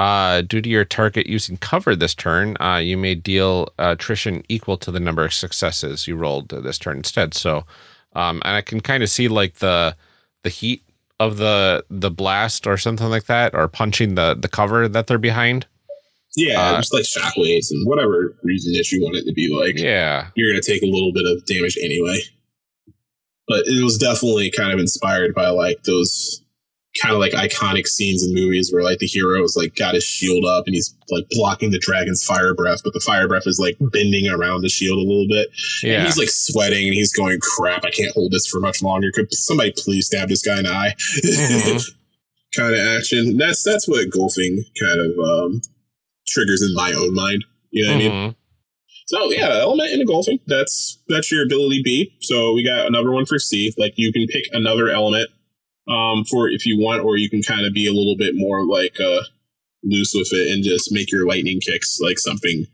Uh, due to your target using cover this turn, uh, you may deal attrition equal to the number of successes you rolled this turn instead. So, um, and I can kind of see like the the heat of the the blast or something like that, or punching the the cover that they're behind. Yeah, Uh, just like shockwaves and whatever reason that you want it to be like. Yeah, You're gonna take a little bit of damage anyway. But it was definitely kind of inspired by like those kind of like iconic scenes in movies where like the hero is like got his shield up and he's like blocking the dragon's fire breath, but the fire breath is like bending around the shield a little bit. And yeah. he's like sweating and he's going, crap, I can't hold this for much longer. Could somebody please stab this guy in the eye? <laughs> Mhm. kind of action. That's that's what engulfing kind of um, triggers in my own mind. You know what I mean? Mhm. So yeah, element engulfing. That's that's your ability B. So we got another one for C. Like you can pick another element um, for if you want, or you can kind of be a little bit more like uh, loose with it and just make your lightning kicks like something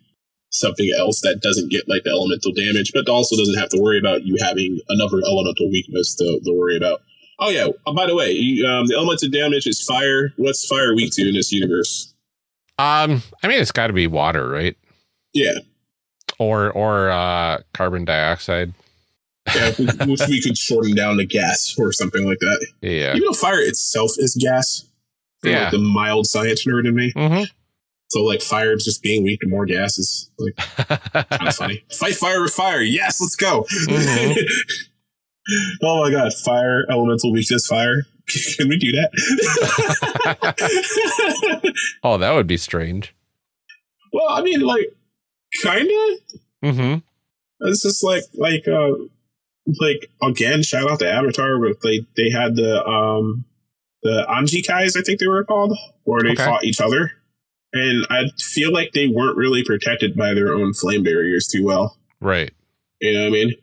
something else that doesn't get like the elemental damage, but also doesn't have to worry about you having another elemental weakness to, to worry about. Oh yeah. Uh, by the way, you, um, the elemental damage is fire. What's fire weak to in this universe? Um, I mean, it's got to be water, right? Yeah. Or or uh, carbon dioxide. Yeah, we, could shorten down to gas or something like that. Yeah. Even though fire itself is gas, Yeah. like the mild science nerd in me. hmm So like fire is just being weak to more gas is like kind of <laughs> funny. Fight fire with fire. Yes, let's go. Mhm. <laughs> oh my god, fire elemental weakness fire. <laughs> Can we do that? oh, that would be strange. well, I mean, like, kind of. hmm It's just like like uh like again, shout out to Avatar, but they they had the um the Agni Agni Kais, I think they were called, where they Okay. fought each other. And I feel like they weren't really protected by their own flame barriers too well. Right. You know what I mean?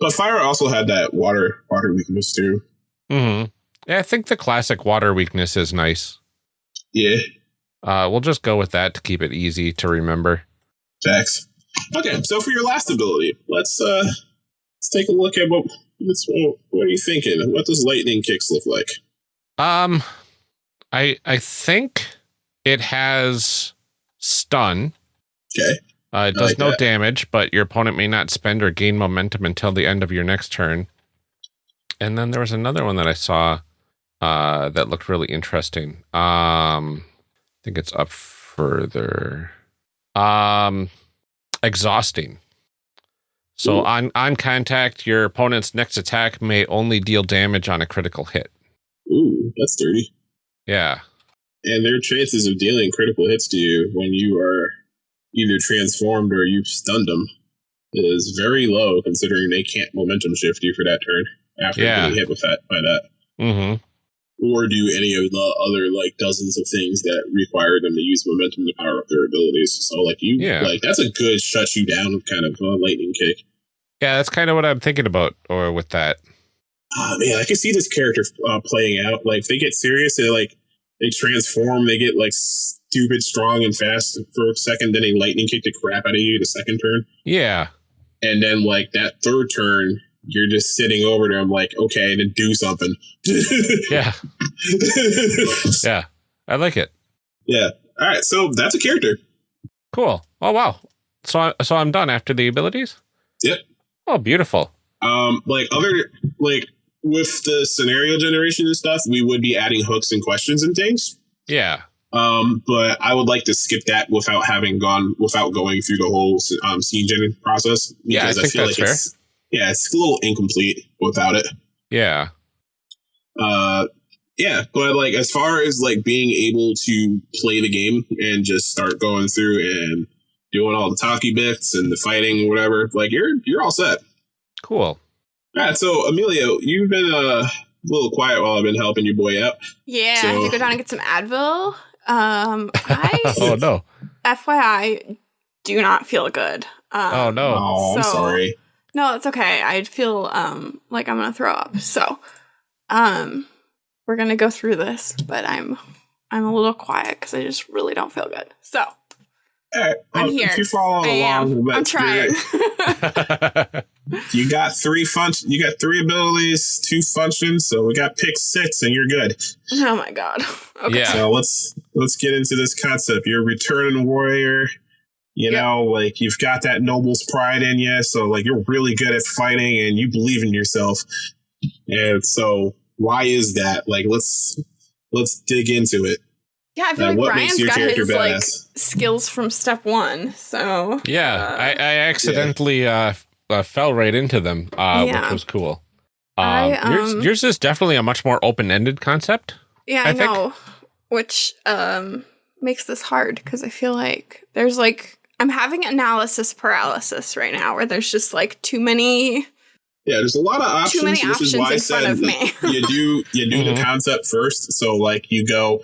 But fire also had that water water weakness too. hmm Yeah, I think the classic water weakness is nice. Yeah, Uh, we'll just go with that to keep it easy to remember. Jax. Okay, so for your last ability, let's uh let's take a look at what what's, what are you thinking? What does lightning kicks look like? Um, I I think it has stun. Okay. Uh, it does like no that. damage, but your opponent may not spend or gain momentum until the end of your next turn. And then there was another one that I saw uh, that looked really interesting. Um, I think it's up further. Um, exhausting. So Ooh. on on contact, your opponent's next attack may only deal damage on a critical hit. Ooh, that's dirty. Yeah. and their chances of dealing critical hits to you when you are either transformed or you've stunned them is very low considering they can't momentum shift you for that turn after Yeah. getting hit with that by that Mm-hmm. Or do any of the other like dozens of things that require them to use momentum to power up their abilities so like you Yeah. like that's a good shut you down kind of uh, lightning kick Yeah, that's kind of what I'm thinking about, or with that. oh man i can see this character uh, playing out like they get serious they like they transform they get like stupid strong and fast for a second then they lightning kick the crap out of you the second turn Yeah. and then like that third turn you're just sitting over to him like okay then do something <laughs> Yeah. Yeah. I like it. yeah all right so that's a character Cool. Oh wow. So I, so I'm done after the abilities. Yep. Oh, beautiful. um like other like with the scenario generation and stuff we would be adding hooks and questions and things Yeah. um but i would like to skip that without having gone without going through the whole um scene gen process Yeah, I think that's fair. it's yeah it's a little incomplete without it Yeah. uh yeah but like as far as like being able to play the game and just start going through and doing all the talky bits and the fighting or whatever like you're you're all set Cool. all right so emilio you've been uh, a little quiet while i've been helping your boy out Yeah, I So- had to go down and get some Advil. Um, I, <laughs> oh no. FYI, do not feel good. Um, Oh no. oh i'm So- sorry No, it's okay. I feel um like I'm gonna throw up. So, um, we're gonna go through this, but I'm I'm a little quiet because I just really don't feel good. So all right I'm well, here. if you're following I along am. I'm trying. <laughs> <laughs> you got three function you got three abilities two functions so we got pick six and you're good oh my god. <laughs> Okay. Yeah. so let's let's get into this concept. You're a returning warrior. You Yep. know, like you've got that noble's pride in you. So like you're really good at fighting and you believe in yourself. And so why is that? Like let's let's dig into it. Yeah, I feel Uh, like what makes Ryan's got character his like skills from step one. So Yeah, Uh, I, I accidentally uh, uh, fell right into them, uh, Yeah. which was cool. Um, I, yours, um, yours is definitely a much more open-ended concept. yeah, I, I think- know, which um makes this hard because I feel like there's like I'm having analysis paralysis right now, where there's just like too many. Yeah, there's a lot of options. Too many This is options why I in said front of me. <laughs> you do you do Mhm. the concept first. So like you go,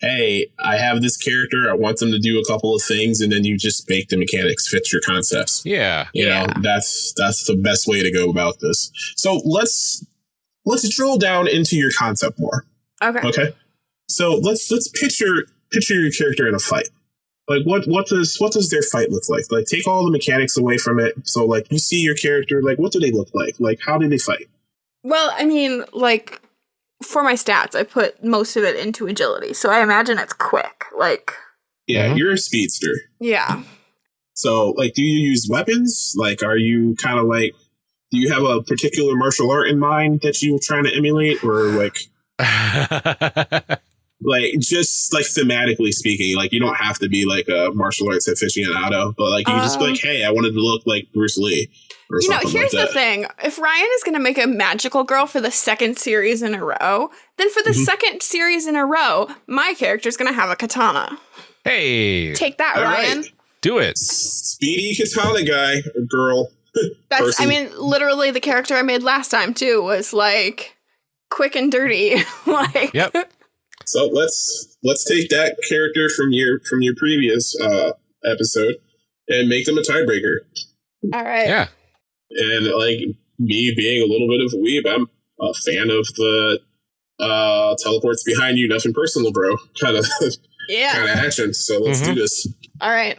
hey, I have this character. I want them to do a couple of things, and then you just make the mechanics fit your concepts. Yeah. You know, Yeah. that's that's the best way to go about this. So let's let's drill down into your concept more. Okay. Okay. So let's let's picture picture your character in a fight. Like what what does what does their fight look like? Like take all the mechanics away from it. So like you see your character, like what do they look like? Like how do they fight? Well, I mean, like for my stats, I put most of it into agility, so I imagine it's quick. Like, Yeah, Mhm. you're a speedster. yeah, So like do you use weapons? Like are you kind of like do you have a particular martial art in mind that you're trying to emulate or like <laughs> <laughs> like just like thematically speaking, like you don't have to be like a martial arts aficionado, but like you just be Um, like, hey, I wanted to look like Bruce Lee or you know, here's like the thing: if Ryan is going to make a magical girl for the second series in a row, then for the Mhm. second series in a row, my character is going to have a katana. hey, Take that, All Ryan. right. do it. Speedy katana guy or girl. <laughs> That's, person. I mean, literally the character I made last time too was like quick and dirty. <laughs> like, Yep. So let's let's take that character from your from your previous uh episode and make them a Tidebreaker. all right. Yeah. And like me being a little bit of a weeb, I'm a fan of the uh teleports behind you, nothing personal, bro. <laughs> Kind of Yeah. kind of action. So let's Mhm. do this. All right.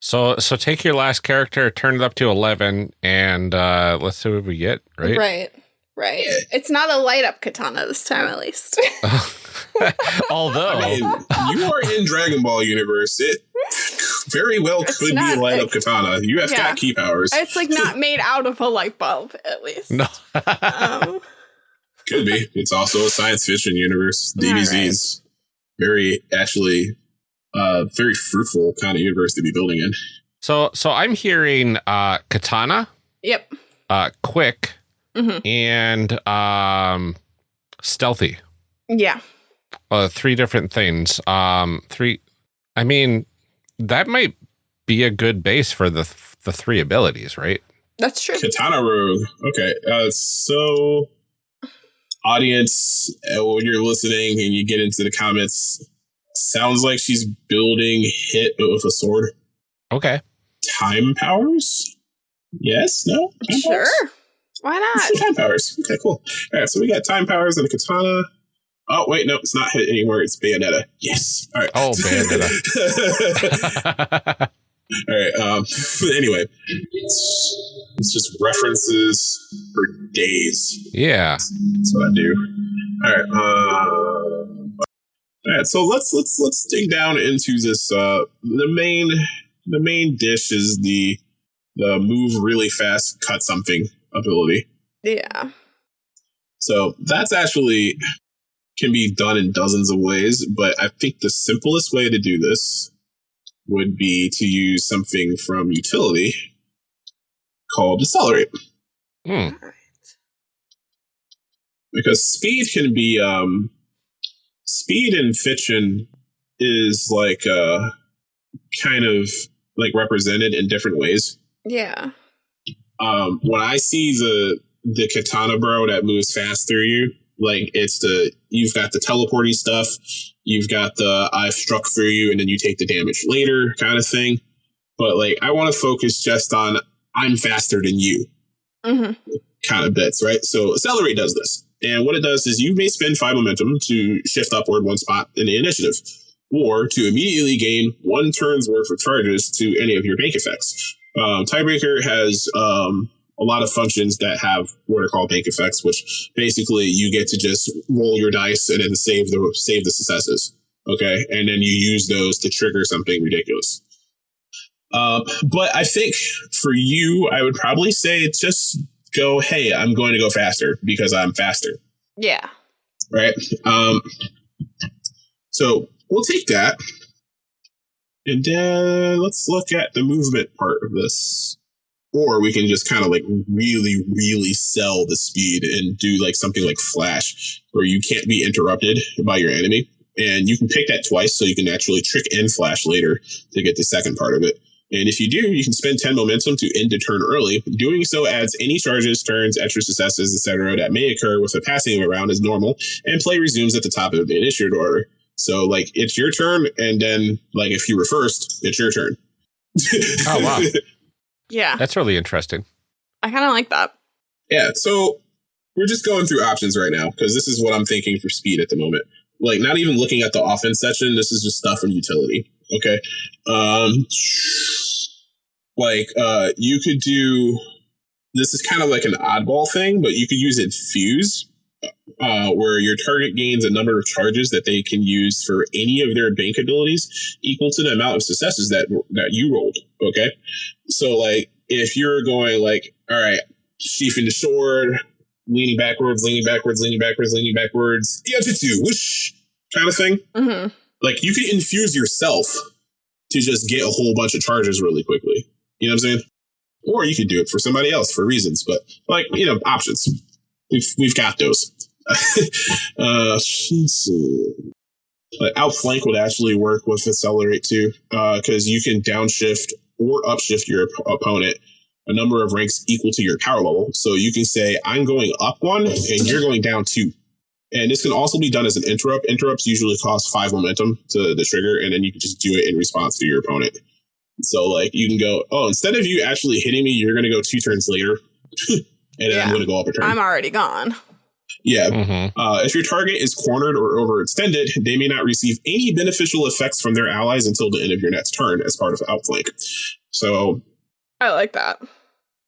So so take your last character, turn it up to eleven, and uh, let's see what we get. Right. Right. Right. It's not a light up katana this time, at least. <laughs> <laughs> Although I mean, you are in Dragon Ball universe. It very well It's could be a light up katana. You have Yeah. got ki powers. it's like not made out of a light bulb, at least. no. Um, <laughs> Could be. It's also a science fiction universe. DBZ is very actually uh very fruitful kind of universe to be building in. so so I'm hearing uh, katana, yep. uh, quick, Mhm. and um, stealthy. Yeah. Uh, three different things. Um, three. I mean, that might be a good base for the the three abilities, right? That's true. Katana Rogue. Okay. Uh so audience uh, when you're listening and you get into the comments sounds like she's building hit but with a sword. Okay. Time powers? Yes? No? Time Sure. powers? Why Let's not? do time powers. Okay, cool. All right, so we got time powers and a katana. Oh wait, no, it's not hit anymore. It's Bayonetta. Yes. All right. Oh, Bayonetta. <laughs> All right. Um. Anyway, it's, it's just references for days. yeah. That's what I do. All right. Um. All right. So let's let's let's dig down into this. Uh, the main the main dish is the the move really fast, cut something ability. Yeah. So that's actually can be done in dozens of ways, but I think the simplest way to do this would be to use something from utility called accelerate. Hmm. Because speed can be um speed in fiction is like uh kind of like represented in different ways. Yeah. Um when I see the the katana bro that moves fast through you, like it's the you've got the teleporting stuff, you've got the I've struck through you and then you take the damage later kind of thing. But like I want to focus just on I'm faster than you hmm kind of bits, right? So accelerate does this. And what it does is you may spend five momentum to shift upward one spot in the initiative, or to immediately gain one turn's worth of charges to any of your bank effects. Um, Tidebreaker has um, a lot of functions that have what are called bank effects, which basically you get to just roll your dice and then save the save the successes. Okay. And then you use those to trigger something ridiculous. Um, but I think for you, I would probably say just go, hey, I'm going to go faster because I'm faster. Yeah. Right. Um, so we'll take that. And then let's look at the movement part of this. Or we can just kind of like really, really sell the speed and do like something like Flash, where you can't be interrupted by your enemy. And you can pick that twice so you can actually trick and Flash later to get the second part of it. And if you do, you can spend 10 momentum to end a turn early. Doing so adds any charges, turns, extra successes, etc. that may occur with a passing of a round as normal, and play resumes at the top of the initiative order. So like it's your turn, and then like if you were first, it's your turn. <laughs> Oh, wow. Yeah. That's really interesting. I kind of like that. Yeah, so we're just going through options right now because this is what I'm thinking for speed at the moment. Like, not even looking at the offense section. This is just stuff from utility. Okay, um, like uh, you could do. This is kind of like an oddball thing, but you could use infuse, uh, where your target gains a number of charges that they can use for any of their bank abilities equal to the amount of successes that that you rolled. Okay, so like if you're going like, all right, sheathing the sword, leaning backwards, leaning backwards, leaning backwards, leaning backwards, yeah, Iaijutsu, whoosh, kind of thing. hmm Like you can infuse yourself to just get a whole bunch of charges really quickly. You know what I'm saying? Or you could do it for somebody else for reasons, but like you know, options. We've we've got those. <laughs> uh. Like outflank would actually work with accelerate too, because you can downshift or upshift your op- opponent a number of ranks equal to your power level. So you can say, I'm going up one and you're going down two. And this can also be done as an interrupt. Interrupts usually cost five momentum to the trigger, and then you can just do it in response to your opponent. So, like, you can go, oh, instead of you actually hitting me, you're going to go two turns later. <laughs> and then Yeah. I'm going to go up a turn. I'm already gone. yeah. hmm Uh, if your target is cornered or overextended, they may not receive any beneficial effects from their allies until the end of your next turn as part of outflank. So, I like that.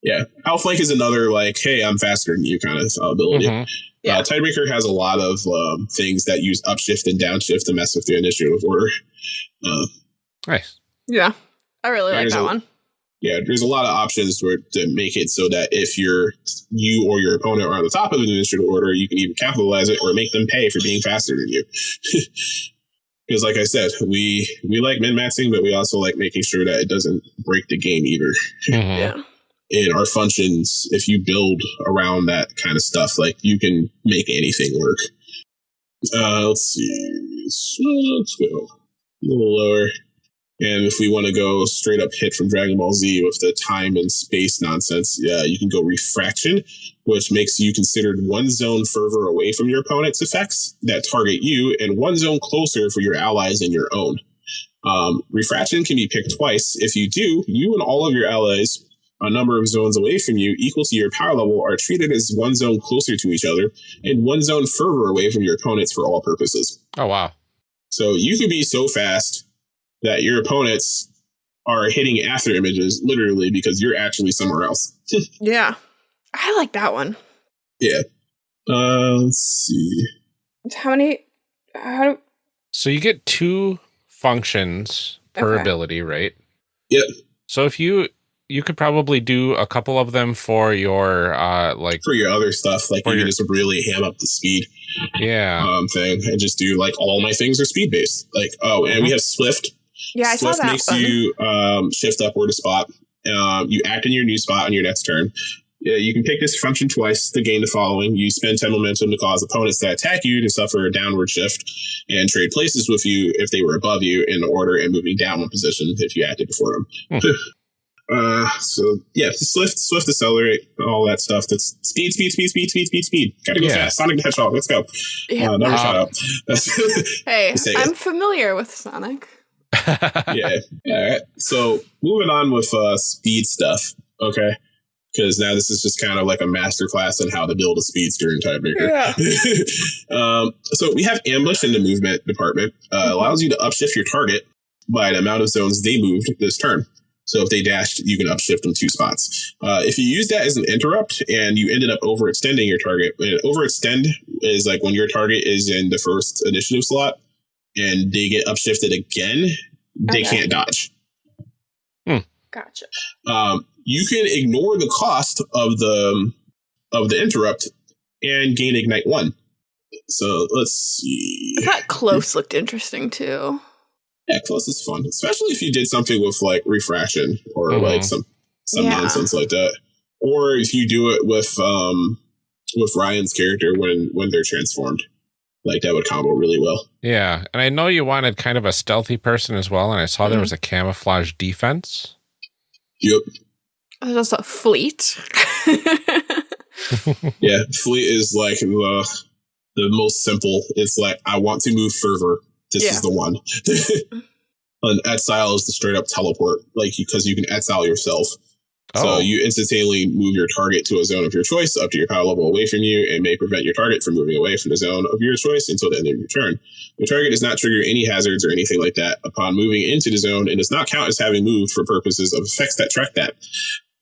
yeah, outflank is another like, hey, I'm faster than you kind of uh, ability. Mhm. Yeah. Uh, Tidebreaker has a lot of um, things that use upshift and downshift to mess with the initiative order. Uh, Nice. Yeah. I really like There's that a- one. Yeah, there's a lot of options to, to make it so that if you're you or your opponent are on the top of the initiative order, you can either capitalize it or make them pay for being faster than you. <laughs> Because, like I said, we we like min maxing, but we also like making sure that it doesn't break the game either. Mhm. Yeah. In our functions, if you build around that kind of stuff, like you can make anything work. Uh, let's see. So let's go a little lower. And if we want to go straight up hit from Dragon Ball Z with the time and space nonsense, yeah, you can go refraction, which makes you considered one zone further away from your opponent's effects that target you, and one zone closer for your allies and your own. Um, refraction can be picked twice. If you do, you and all of your allies, a number of zones away from you, equal to your power level, are treated as one zone closer to each other and one zone further away from your opponents for all purposes. Oh wow. So you could be so fast that your opponents are hitting after images literally because you're actually somewhere else. <laughs> Yeah. I like that one. yeah. Uh, let's see. How many? How do? So you get two functions per Okay. ability, right? Yep. So if you you could probably do a couple of them for your uh like For your other stuff, like you your- can just really ham up the speed yeah. um, thing and just do like all my things are speed based. Like, oh, and we have Swift. Yeah, I Swift saw that makes one. you um, shift upward a spot. Um, you act in your new spot on your next turn. Yeah, you can pick this function twice to gain the following. You spend 10 momentum to cause opponents that attack you to suffer a downward shift and trade places with you if they were above you in order and moving down one position if you acted before them. <laughs> uh, so, yeah, Swift, Swift accelerate, all that stuff. That's speed, speed, speed, speed, speed, speed, speed. Gotta go Yeah. fast. Sonic the Hedgehog, let's go. Yeah. Uh, another Um, shout out. <laughs> hey, I'm familiar with Sonic. <laughs> yeah. All right. So moving on with uh, speed stuff. Okay. Because now this is just kind of like a master class on how to build a speedster in Tidebreaker. <laughs> um, so we have ambush in the movement department. Uh, allows you to upshift your target by the amount of zones they moved this turn. So if they dashed, you can upshift them two spots. Uh, if you use that as an interrupt and you ended up overextending your target, and overextend is like when your target is in the first initiative slot, and they get upshifted again, they Okay. can't dodge. Gotcha. Um, you can ignore the cost of the of the interrupt and gain ignite one. So let's see. That close looked interesting too. Yeah, close is fun, especially if you did something with like refraction or Mhm. like some some Yeah. nonsense like that, or if you do it with um with Ryan's character when when they're transformed, like that would combo really well. Yeah. And I know you wanted kind of a stealthy person as well. And I saw there Mhm. was a camouflage defense. Yep, There's also fleet. <laughs> yeah. Fleet is like the the most simple. It's like I want to move fervor. This Yeah. is the one. <laughs> and exile is the straight up teleport, like because you can exile yourself. So Oh, you instantaneously move your target to a zone of your choice up to your power level away from you and may prevent your target from moving away from the zone of your choice until the end of your turn. Your target does not trigger any hazards or anything like that upon moving into the zone and does not count as having moved for purposes of effects that track that.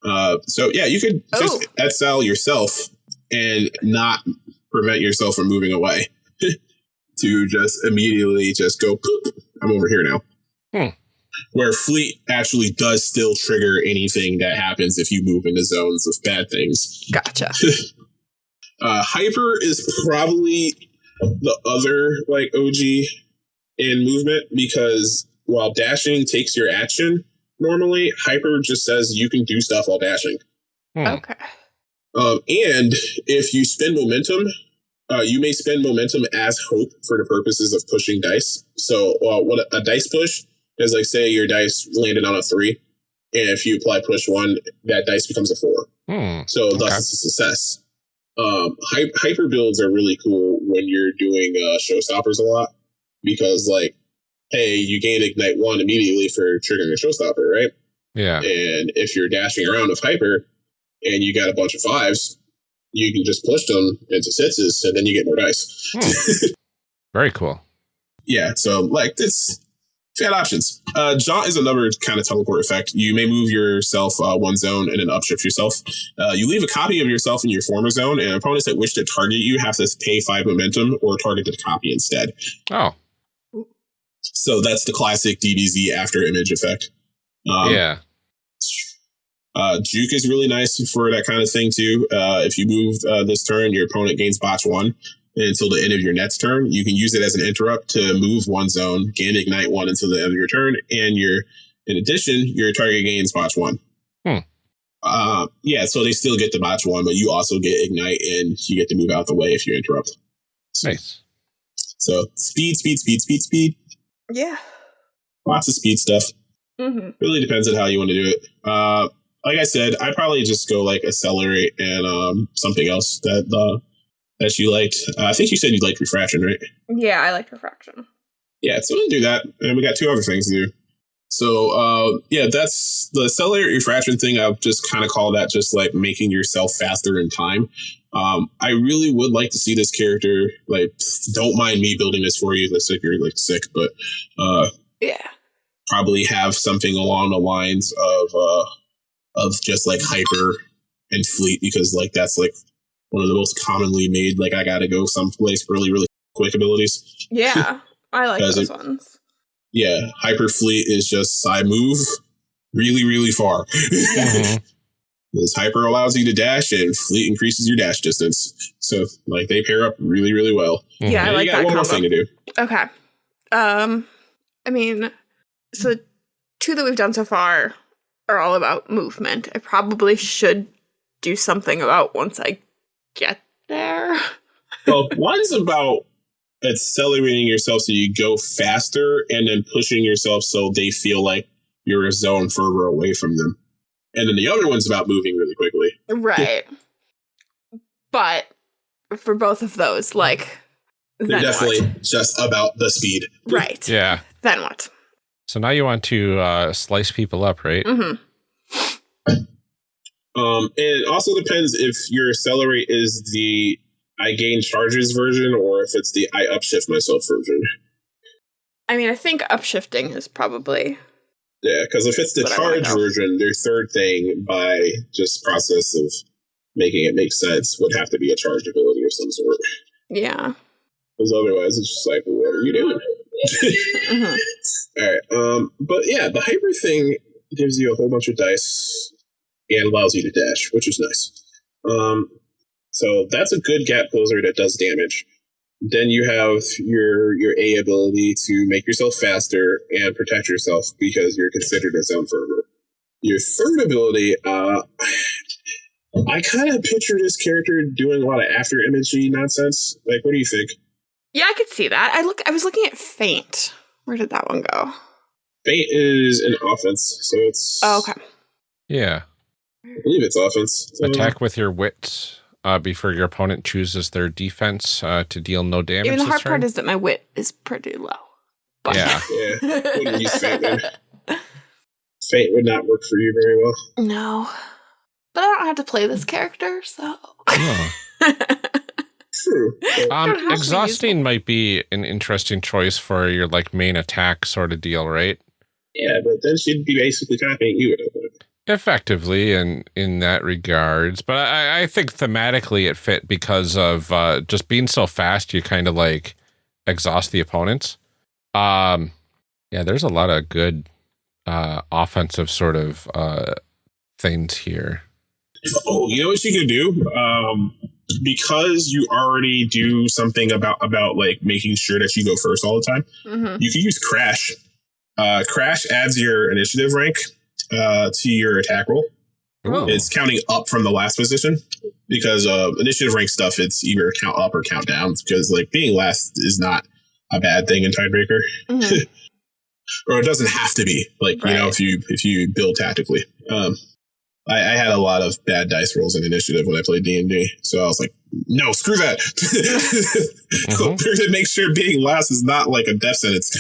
Uh, so yeah, you could just Oh. exile yourself and not prevent yourself from moving away. <laughs> to just immediately just go poop. I'm over here now. Hmm. Where fleet actually does still trigger anything that happens if you move into zones of bad things. gotcha. <laughs> Uh, hyper is probably the other like OG in movement because while dashing takes your action normally, hyper just says you can do stuff while dashing. hmm. Okay. Um, and if you spend momentum, uh, you may spend momentum as hope for the purposes of pushing dice. So, uh, what a, a dice push is like, say your dice landed on a three, and if you apply push one, that dice becomes a four. Hmm. So, thus it's a success. Um, hy- hyper builds are really cool when you're doing uh, showstoppers a lot because, like, hey, you gain ignite one immediately for triggering a showstopper, right? Yeah. And if you're dashing around with hyper and you got a bunch of fives, you can just push them into sixes and then you get more dice. Hmm. <laughs> Very cool. Yeah, so like this fan options. Uh Jaunt is another kind of teleport effect. You may move yourself uh, one zone and then upshift yourself. Uh, you leave a copy of yourself in your former zone, and opponents that wish to target you have to pay five momentum or target the copy instead. Oh, So that's the classic DBZ after image effect. Um, yeah. Uh, Juke is really nice for that kind of thing too. Uh, if you move uh, this turn, your opponent gains botch one until the end of your next turn. You can use it as an interrupt to move one zone, gain ignite one until the end of your turn, and your in addition, your target gains botch one. Hmm. Uh, yeah, so they still get the botch one, but you also get ignite and you get to move out the way if you interrupt. So, Nice. so speed, speed, speed, speed, speed. Yeah. Lots of speed stuff. hmm really depends on how you want to do it. Uh, like I said, I probably just go like accelerate and um, something else that uh, that you liked. Uh, I think you said you liked refraction, right? Yeah, I liked refraction. Yeah, so we'll do that, and we got two other things to do. So uh, yeah, that's the accelerate refraction thing. I'll just kind of call that just like making yourself faster in time. Um, I really would like to see this character. Like, don't mind me building this for you. Looks like you're like sick, but uh, Yeah. probably have something along the lines of uh of just like hyper and fleet because like that's like one of the most commonly made like I gotta go someplace really really quick abilities. Yeah. <laughs> I like those it- ones. Yeah, hyper fleet is just I move really really far. Mhm. <laughs> This hyper allows you to dash and fleet increases your dash distance. So like they pair up really really well. Yeah, I like you got that one more combo. thing to do. Okay. Um, I mean, so two that we've done so far are all about movement. I probably should do something about once I get there. <laughs> well, one's about accelerating yourself so you go faster and then pushing yourself so they feel like you're a zone further away from them. And then the other one's about moving really quickly. Right. but for both of those, like, They're definitely what? just about the speed. right. Yeah. Then what? So now you want to uh, slice people up, right? hmm Um, and it also depends if your accelerate is the I gain charges version or if it's the I upshift myself version. I mean, I think upshifting is probably Yeah, because if it's the What I wanna charge version, their third thing by just process of making it make sense would have to be a charge ability of some sort. yeah. Because otherwise, it's just like, what are you doing? Mhm. <laughs> All right. Um, but yeah, the hyper thing gives you a whole bunch of dice and allows you to dash, which is nice. Um, so that's a good gap closer that does damage. Then you have your your A ability to make yourself faster and protect yourself because you're considered a zone fervor. Your third ability, uh, I kind of picture this character doing a lot of after imagery nonsense. Like, what do you think? Yeah, I could see that. I look. I was looking at Faint. Where did that one go? Faint is an offense, so it's Oh, okay. Yeah. I believe it's offense. So- Attack with your wit uh, before your opponent chooses their defense uh, to deal no damage. Even the hard part is that my wit is pretty low. But Yeah. <laughs> Yeah, use Faint then. Fate would not work for you very well. no. But I don't have to play this character, so. Oh. <laughs> True. But- don't have Um, exhausting might be an interesting choice for your like main attack sort of deal, right? yeah, but then she'd be basically copying you at a point. Effectively, in in that regards, but I, I think thematically it fit because of uh, just being so fast. You kind of like exhaust the opponents. Um, yeah, there's a lot of good uh, offensive sort of uh, things here. Oh, you know what you could do? Um, because you already do something about about like making sure that you go first all the time. Mhm. You can use Crash. Uh, Crash adds your initiative rank uh, to your attack roll. Ooh. It's counting up from the last position because uh, initiative rank stuff. It's either count up or count down because like being last is not a bad thing in Tidebreaker, Mhm. <laughs> or it doesn't have to be. Like you know, if you if you build tactically. Um, I, I had a lot of bad dice rolls in initiative when I played D and D, so I was like, no, screw that. <laughs> Mhm. <laughs> Make sure being last is not like a death sentence.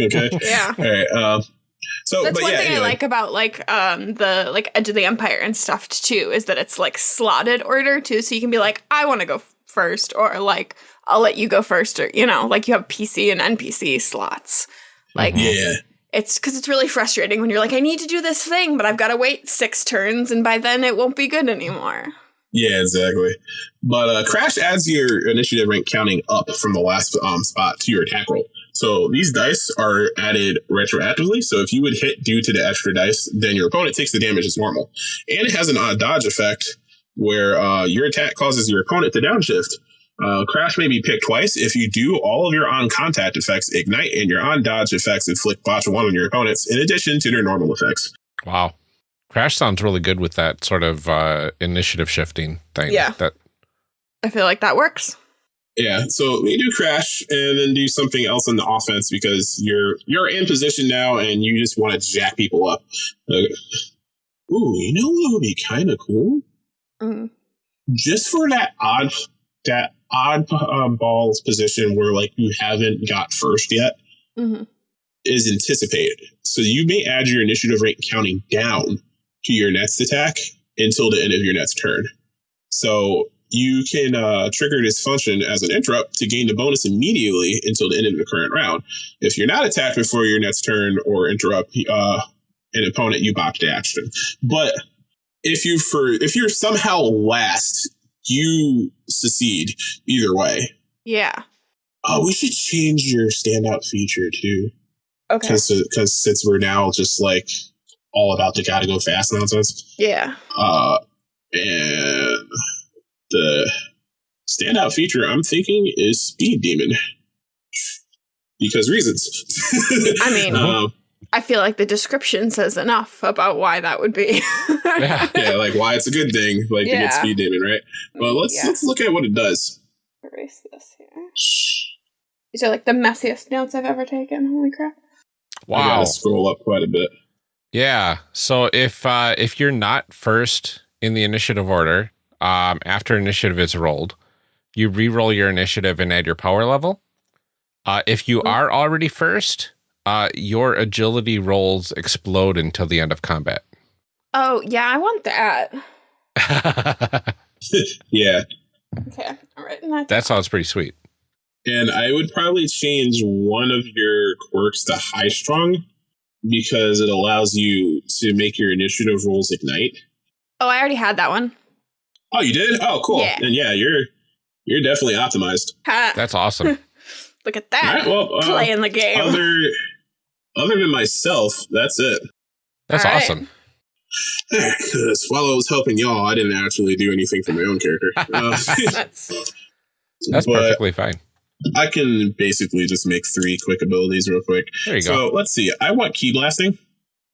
okay. yeah. All right. Um, so, That's but one yeah, thing anyway. I like about like um the like Edge of the Empire and stuff too is that it's like slotted order too, so you can be like, I want to go first, or like I'll let you go first, or you know, like you have PC and NPC slots. Like Mhm. Yeah. it's because it's really frustrating when you're like, I need to do this thing, but I've got to wait six turns, and by then it won't be good anymore. Yeah, exactly. But uh, Crash adds your initiative rank counting up from the last um, spot to your attack roll. So these dice are added retroactively. So if you would hit due to the extra dice, then your opponent takes the damage as normal. And it has an odd dodge effect where uh, your attack causes your opponent to downshift. Uh, Crash may be picked twice. If you do, all of your on contact effects ignite, and your on dodge effects inflict botch one on your opponents, in addition to their normal effects. Wow. Crash sounds really good with that sort of uh, initiative shifting thing. Yeah. That I feel like that works. Yeah, so we do crash and then do something else in the offense because you're you're in position now and you just want to jack people up. Okay. Ooh, you know what would be kind of cool? Mm. Just for that odd that odd um, balls position where like you haven't got first yet hmm is anticipated. So you may add your initiative rate counting down to your next attack until the end of your next turn. So you can uh, trigger this function as an interrupt to gain the bonus immediately until the end of the current round. If you're not attacked before your next turn or interrupt uh, an opponent, you bop the action. But if you for if you're somehow last, you succeed either way. Yeah. Oh, we should change your standout feature too Okay. because since we're now just like all about the gotta go fast nonsense, Yeah. uh, and the standout feature I'm thinking is Speed Demon because reasons. <laughs> I mean- Um, I feel like the description says enough about why that would be. Yeah. <laughs> <laughs> yeah, like why it's a good thing, like to get Speed Demon, right? Well, let's Yeah. let's look at what it does. erase this here. These are like the messiest notes I've ever taken. Holy crap. I wow. gotta scroll up quite a bit. Yeah. So if uh, if you're not first in the initiative order, um, after initiative is rolled, you re-roll your initiative and add your power level. Uh, if you are already first, uh, your agility rolls explode until the end of combat. Oh, yeah, I want that. <laughs> <laughs> Yeah, Okay, I'm that. that sounds pretty sweet. And I would probably change one of your quirks to high strung because it allows you to make your initiative rolls ignite. Oh, I already had that one. Oh, you did? Oh, cool. Yeah. And yeah, you're you're definitely optimized. Ha. That's awesome. <laughs> Look at that. right, well, uh, Playing the game. other other than myself, that's it. That's All right. awesome. <laughs> Because while I was helping y'all, I didn't actually do anything for my own character. <laughs> Uh, That's That's perfectly fine. I can basically just make three quick abilities real quick. There you so go. let's see. I want ki blasting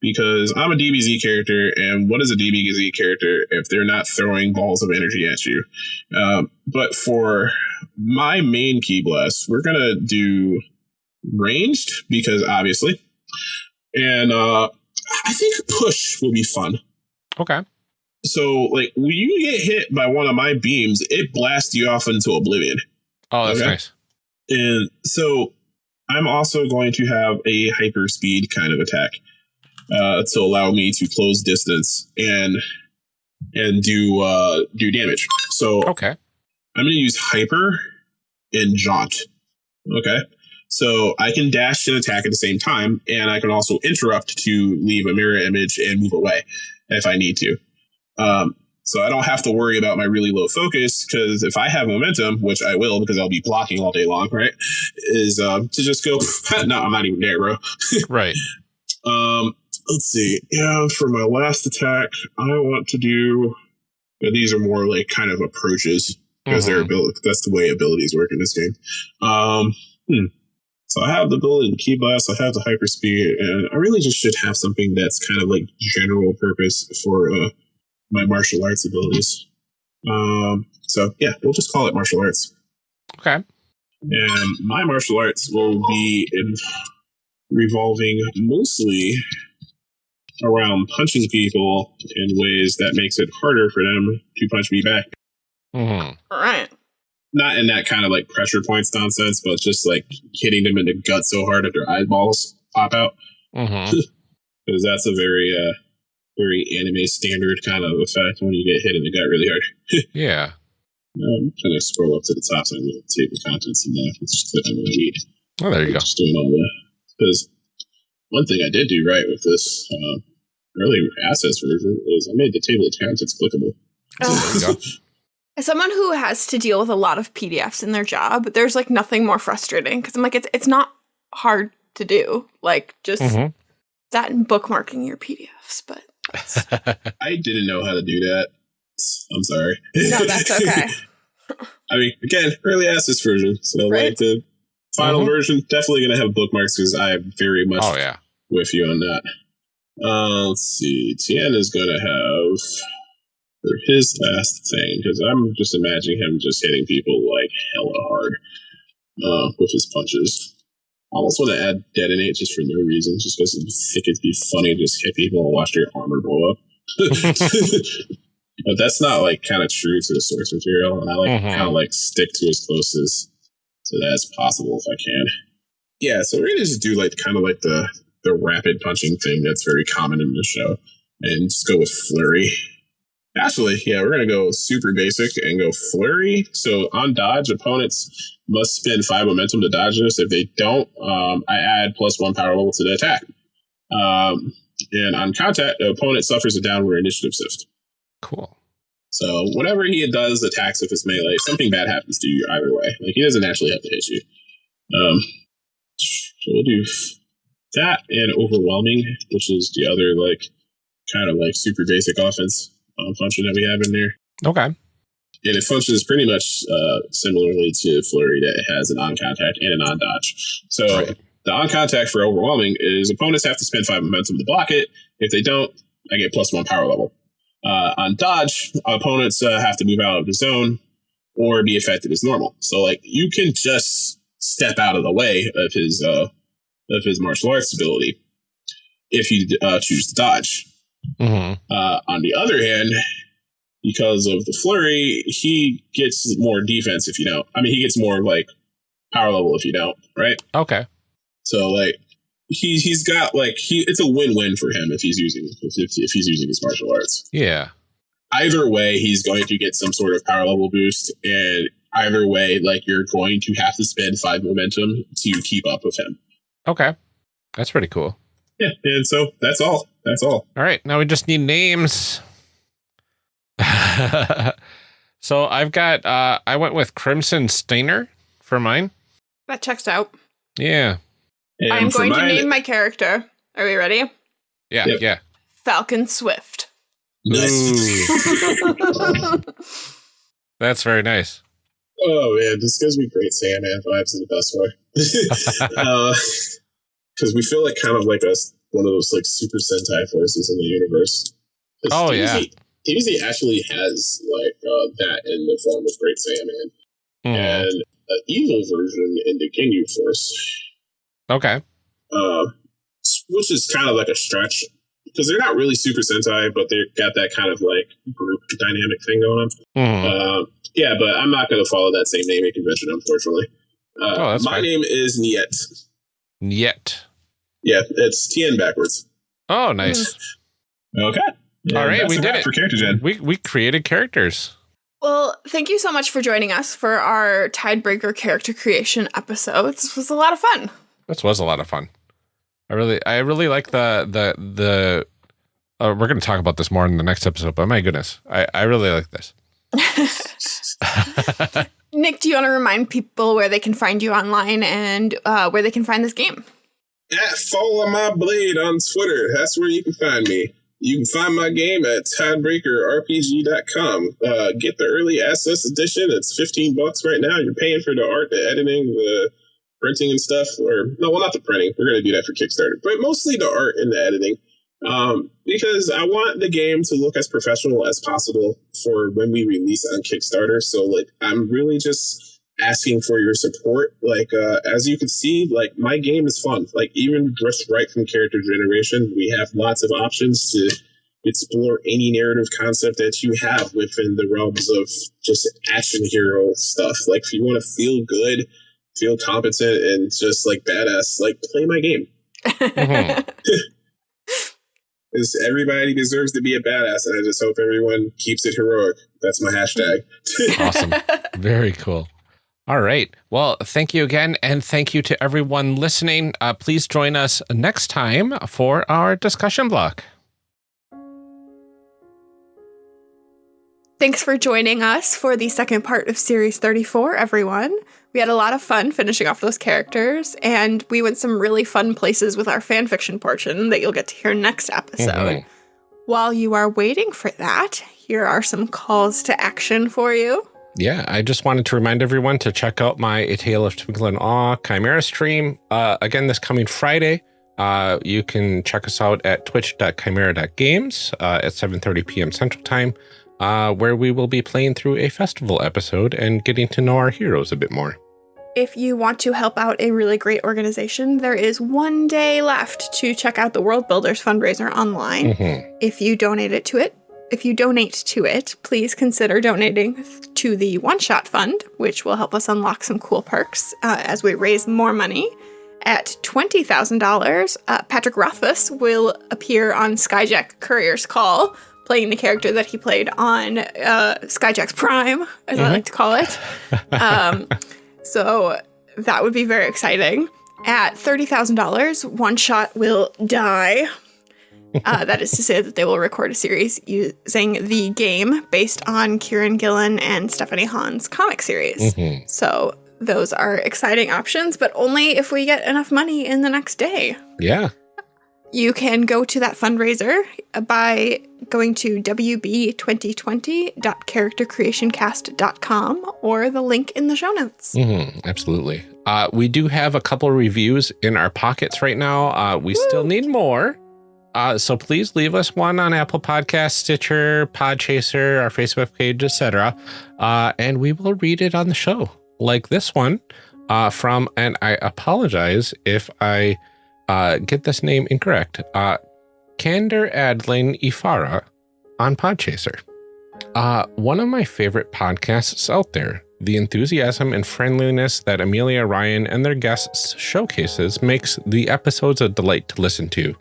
because I'm a DBZ character, and what is a DBZ character if they're not throwing balls of energy at you? Um, but for my main ki blast, we're gonna do ranged because obviously, and uh, I think push will be fun. Okay. So like when you get hit by one of my beams, it blasts you off into oblivion. Oh, that's Okay. nice. And so I'm also going to have a hyper speed kind of attack uh, to allow me to close distance and and do uh, do damage. So Okay. I'm going to use hyper and jaunt. Okay. So I can dash and attack at the same time, and I can also interrupt to leave a mirror image and move away if I need to. Um, so I don't have to worry about my really low focus because if I have momentum, which I will because I'll be blocking all day long, right? Is um, to just go, <laughs> no, I'm not even there, bro. <laughs> Right. Um, let's see. Yeah, for my last attack, I want to do. but These are more like kind of approaches because they're Mhm. ability. That's the way abilities work in this game. Um, hmm. So I have the ability to ki blast. I have the hyper speed, and I really just should have something that's kind of like general purpose for uh, my martial arts abilities. Um, so yeah, we'll just call it martial arts. Okay. And my martial arts will be in revolving mostly around punching people in ways that makes it harder for them to punch me back. hmm all right. Not in that kind of like pressure points nonsense, but just like hitting them in the gut so hard that their eyeballs pop out. <laughs> Because that's a very, uh, very anime standard kind of effect when you get hit in the gut really hard. <laughs> Yeah. I'm trying to scroll up to the top so I can see the contents in there. It's just what I'm going to need. Oh, there you go. Just doing all the because one thing I did do right with this uh, early assets version is I made the table of contents clickable. Ugh. There you go. <laughs> As someone who has to deal with a lot of PDFs in their job, there's like nothing more frustrating because I'm like, it's it's not hard to do. Like just Mhm. that and bookmarking your PDFs, but <laughs> I didn't know how to do that. I'm sorry. no, that's okay. <laughs> I mean, again, early access version. So Right. like the final Mhm. version, definitely going to have bookmarks because I am very much oh, yeah. with you on that. Uh, let's see. Tien is going to have for his last thing because I'm just imagining him just hitting people like hella hard uh, with his punches. I almost want to add detonate just for no reason, just because I think it'd be funny to just hit people and watch their armor blow up. <laughs> but that's not like kind of true to the source material, and I like Mhm. kind of like stick to as close as to that as possible if I can. Yeah, so we're gonna just do like kind of like the the rapid punching thing that's very common in the show, and just go with flurry. Actually, yeah, we're gonna go super basic and go flurry. So on dodge, opponents must spend five momentum to dodge this. If they don't, um, I add plus one power level to the attack. Um, and on contact, the opponent suffers a downward initiative shift. Cool. So whatever he does attacks with his melee, something bad happens to you either way. Like he doesn't actually have to hit you. Um, so we'll do that and overwhelming, which is the other like kind of like super basic offense um, function that we have in there. Okay. And it functions pretty much uh, similarly to Flurry that it has an on contact and an on dodge. So Right. the on contact for overwhelming is opponents have to spend five momentum to block it. If they don't, I get plus one power level. Uh, on dodge, opponents uh, have to move out of the zone or be affected as normal. So like you can just step out of the way of his uh, of his martial arts ability if you uh, choose to dodge. hmm Uh, on the other hand, because of the flurry, he gets more defense if you don't. I mean, he gets more like power level if you don't, right? Okay. So like he he's got like he it's a win win for him if he's using if, if, if he's using his martial arts. Yeah. Either way, he's going to get some sort of power level boost, and either way, like you're going to have to spend five momentum to keep up with him. Okay. That's pretty cool. Yeah, and so that's all. That's all. All right. Now we just need names. <laughs> so I've got, uh, I went with Crimson Stainer for mine. That checks out. Yeah. And I am for going to name my character. Are we ready? Yeah. Yep. Yeah. Falcon Swift. Nice. <laughs> That's very nice. Oh man, this gives me Great Saiyaman vibes in the best way. <laughs> Because we feel like kind of like a one of those like super Sentai forces in the universe. Oh, yeah. DBZ DBZ actually has like uh, that in the form of Great Saiyaman Mhm. and an evil version in the Ginyu Force, Okay. uh, which is kind of like a stretch because they're not really Super Sentai, but they've got that kind of like group dynamic thing going on. Mhm. Uh, yeah, but I'm not going to follow that same naming convention, unfortunately. Uh, Oh, that's my fine. name is Niet. Yet. Yeah, it's Tien backwards. Oh, nice. Okay. All right, we did it. for character gen. We we created characters. Well, thank you so much for joining us for our Tidebreaker character creation episode. This was a lot of fun. This was a lot of fun. I really I really like the the the. Uh, we're going to talk about this more in the next episode, but my goodness, I I really like this. <laughs> Nick, do you want to remind people where they can find you online and uh, where they can find this game? At Follow My Blade on Twitter. That's where you can find me. You can find my game at tidebreakerrpg.com. Uh, get the early access edition. It's 15 bucks right now. You're paying for the art, the editing, the printing and stuff. Or, no, well, not the printing. We're going to do that for Kickstarter. But mostly the art and the editing. Um, because I want the game to look as professional as possible for when we release on Kickstarter. So, like, I'm really just asking for your support. Like, uh, as you can see, like, my game is fun. Like, even just right from character generation, we have lots of options to explore any narrative concept that you have within the realms of just action hero stuff. Like, if you want to feel good, feel competent, and just like badass, like, play my game. <laughs> Mhm. <laughs> Is everybody deserves to be a badass, and I just hope everyone keeps it heroic. That's my hashtag. <laughs> Awesome. Very cool. All right. Well, thank you again. And thank you to everyone listening. Uh, please join us next time for our discussion block. Thanks for joining us for the second part of Series 34, everyone. We had a lot of fun finishing off those characters, and we went some really fun places with our fanfiction portion that you'll get to hear next episode. Mhm. While you are waiting for that, here are some calls to action for you. Yeah, I just wanted to remind everyone to check out my A Tale of Twinkle and Awe Chimera stream. Uh, again, this coming Friday. Uh, you can check us out at twitch.chimera.games uh, at 7.30 p.m. Central Time, uh, where we will be playing through a festival episode and getting to know our heroes a bit more. If you want to help out a really great organization, there is one day left to check out the World Builders fundraiser online. Mhm. If you donate it to it, if you donate to it, please consider donating to the One Shot Fund, which will help us unlock some cool perks uh, as we raise more money. At $20,000, uh, Patrick Rothfuss will appear on Skyjack Courier's Call, playing the character that he played on uh, Skyjack's Prime, as I Mhm. like to call it. <laughs> Um, so that would be very exciting. At $30,000, One Shot will die. Uh, <laughs> that is to say that they will record a series using the game based on Kieron Gillen and Stephanie Hahn's comic series. Mhm. So those are exciting options, but only if we get enough money in the next day. Yeah. You can go to that fundraiser by going to wb2020.charactercreationcast.com or the link in the show notes. hmm absolutely. Uh, we do have a couple reviews in our pockets right now. Uh, we still need more. Uh, so please leave us one on Apple Podcast, Stitcher, Podchaser, our Facebook page, etc. Uh, and we will read it on the show, like this one uh, from, and I apologize if I uh, get this name incorrect, uh, Kander Adlin Ifara on Podchaser. Uh, one of my favorite podcasts out there. The enthusiasm and friendliness that Amelia Ryan and their guests showcases makes the episodes a delight to listen to.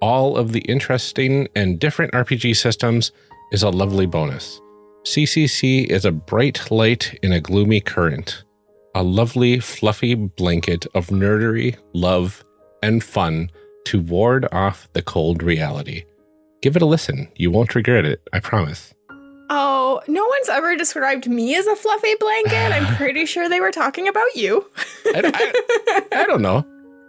All of the interesting and different RPG systems is a lovely bonus. CCC is a bright light in a gloomy current, a lovely, fluffy blanket of nerdery, love, and fun to ward off the cold reality. Give it a listen. You won't regret it, I promise. Oh, no one's ever described me as a fluffy blanket. I'm <laughs> pretty sure they were talking about you. I, I, I don't know.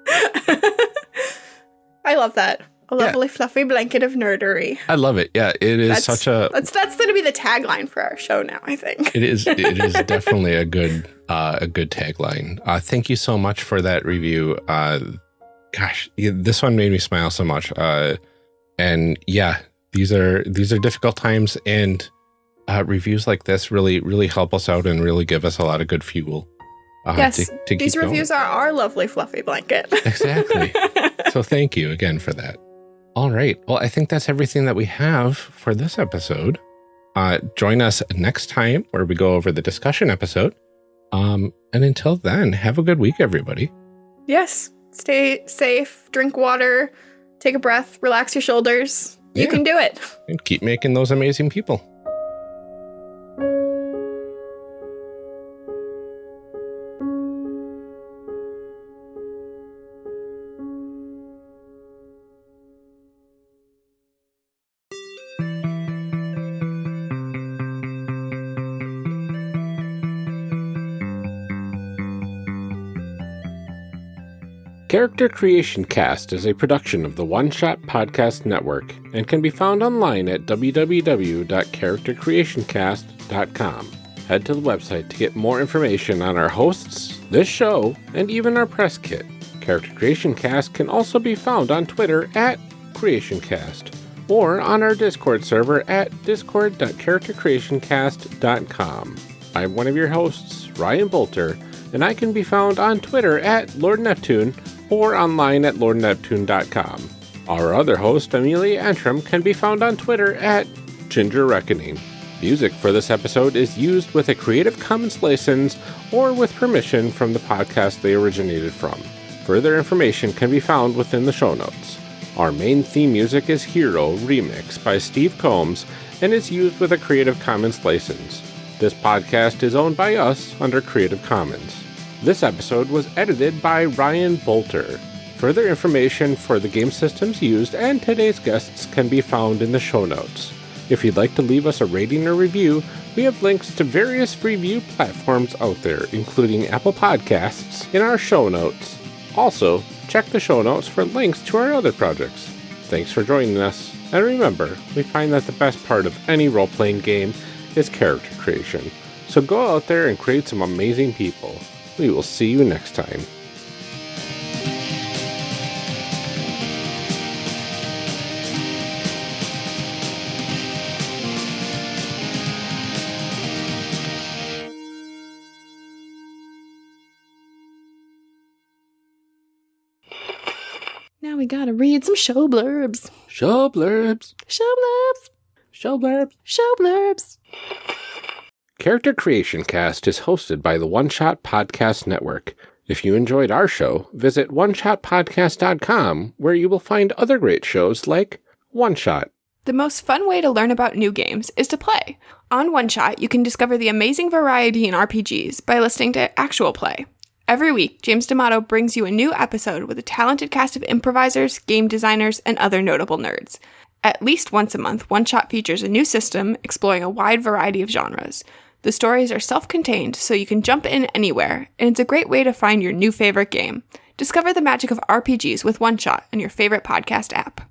<laughs> I love that. A lovely fluffy blanket of nerdery. I love it. Yeah, it is That's- such a. That's that's going to be the tagline for our show now. I think. It is. It is <laughs> definitely a good. Uh, a good tagline. Uh, thank you so much for that review. Uh, gosh, this one made me smile so much. Uh, and yeah, these are these are difficult times, and uh, reviews like this really really help us out and really give us a lot of good fuel. Uh, Yes, to, to These keep going. reviews are our lovely fluffy blanket. <laughs> Exactly. <laughs> so thank you again for that. All right. Well, I think that's everything that we have for this episode. Uh, join us next time where we go over the discussion episode. Um, and until then, have a good week, everybody. yes. Stay safe. Drink water. Take a breath. Relax your shoulders. You can do it. And keep making those amazing people. Character Creation Cast is a production of the One Shot Podcast Network and can be found online at www.charactercreationcast.com. Head to the website to get more information on our hosts, this show, and even our press kit. Character Creation Cast can also be found on Twitter at CreationCast or on our Discord server at discord.charactercreationcast.com. I'm one of your hosts, Ryan Boelter, and I can be found on Twitter at Lord Neptune or online at lordneptune.com. Our other host, Amelia Antrim, can be found on Twitter at Ginger Reckoning. Music for this episode is used with a Creative Commons license or with permission from the podcast they originated from. Further information can be found within the show notes. Our main theme music is Hero Remix by Steve Combs and is used with a Creative Commons license. This podcast is owned by us under Creative Commons. This episode was edited by Ryan Boelter. Further information for the game systems used and today's guests can be found in the show notes. If you'd like to leave us a rating or review, we have links to various review platforms out there, including Apple Podcasts, in our show notes. Also, check the show notes for links to our other projects. Thanks for joining us, and remember, we find that the best part of any role playing game is character creation. So go out there and create some amazing people. We will see you next time. Now we gotta read some show blurbs. Show blurbs. Show blurbs. Show blurbs. Show blurbs. Character Creation Cast is hosted by the One Shot Podcast Network. If you enjoyed our show, visit oneshotpodcast.com where you will find other great shows like One Shot. The most fun way to learn about new games is to play. On One Shot, you can discover the amazing variety in RPGs by listening to actual play. Every week, James D'Amato brings you a new episode with a talented cast of improvisers, game designers, and other notable nerds. At least once a month, One Shot features a new system exploring a wide variety of genres. The stories are self contained, so you can jump in anywhere, and it's a great way to find your new favorite game. Discover the magic of RPGs with One Shot on your favorite podcast app.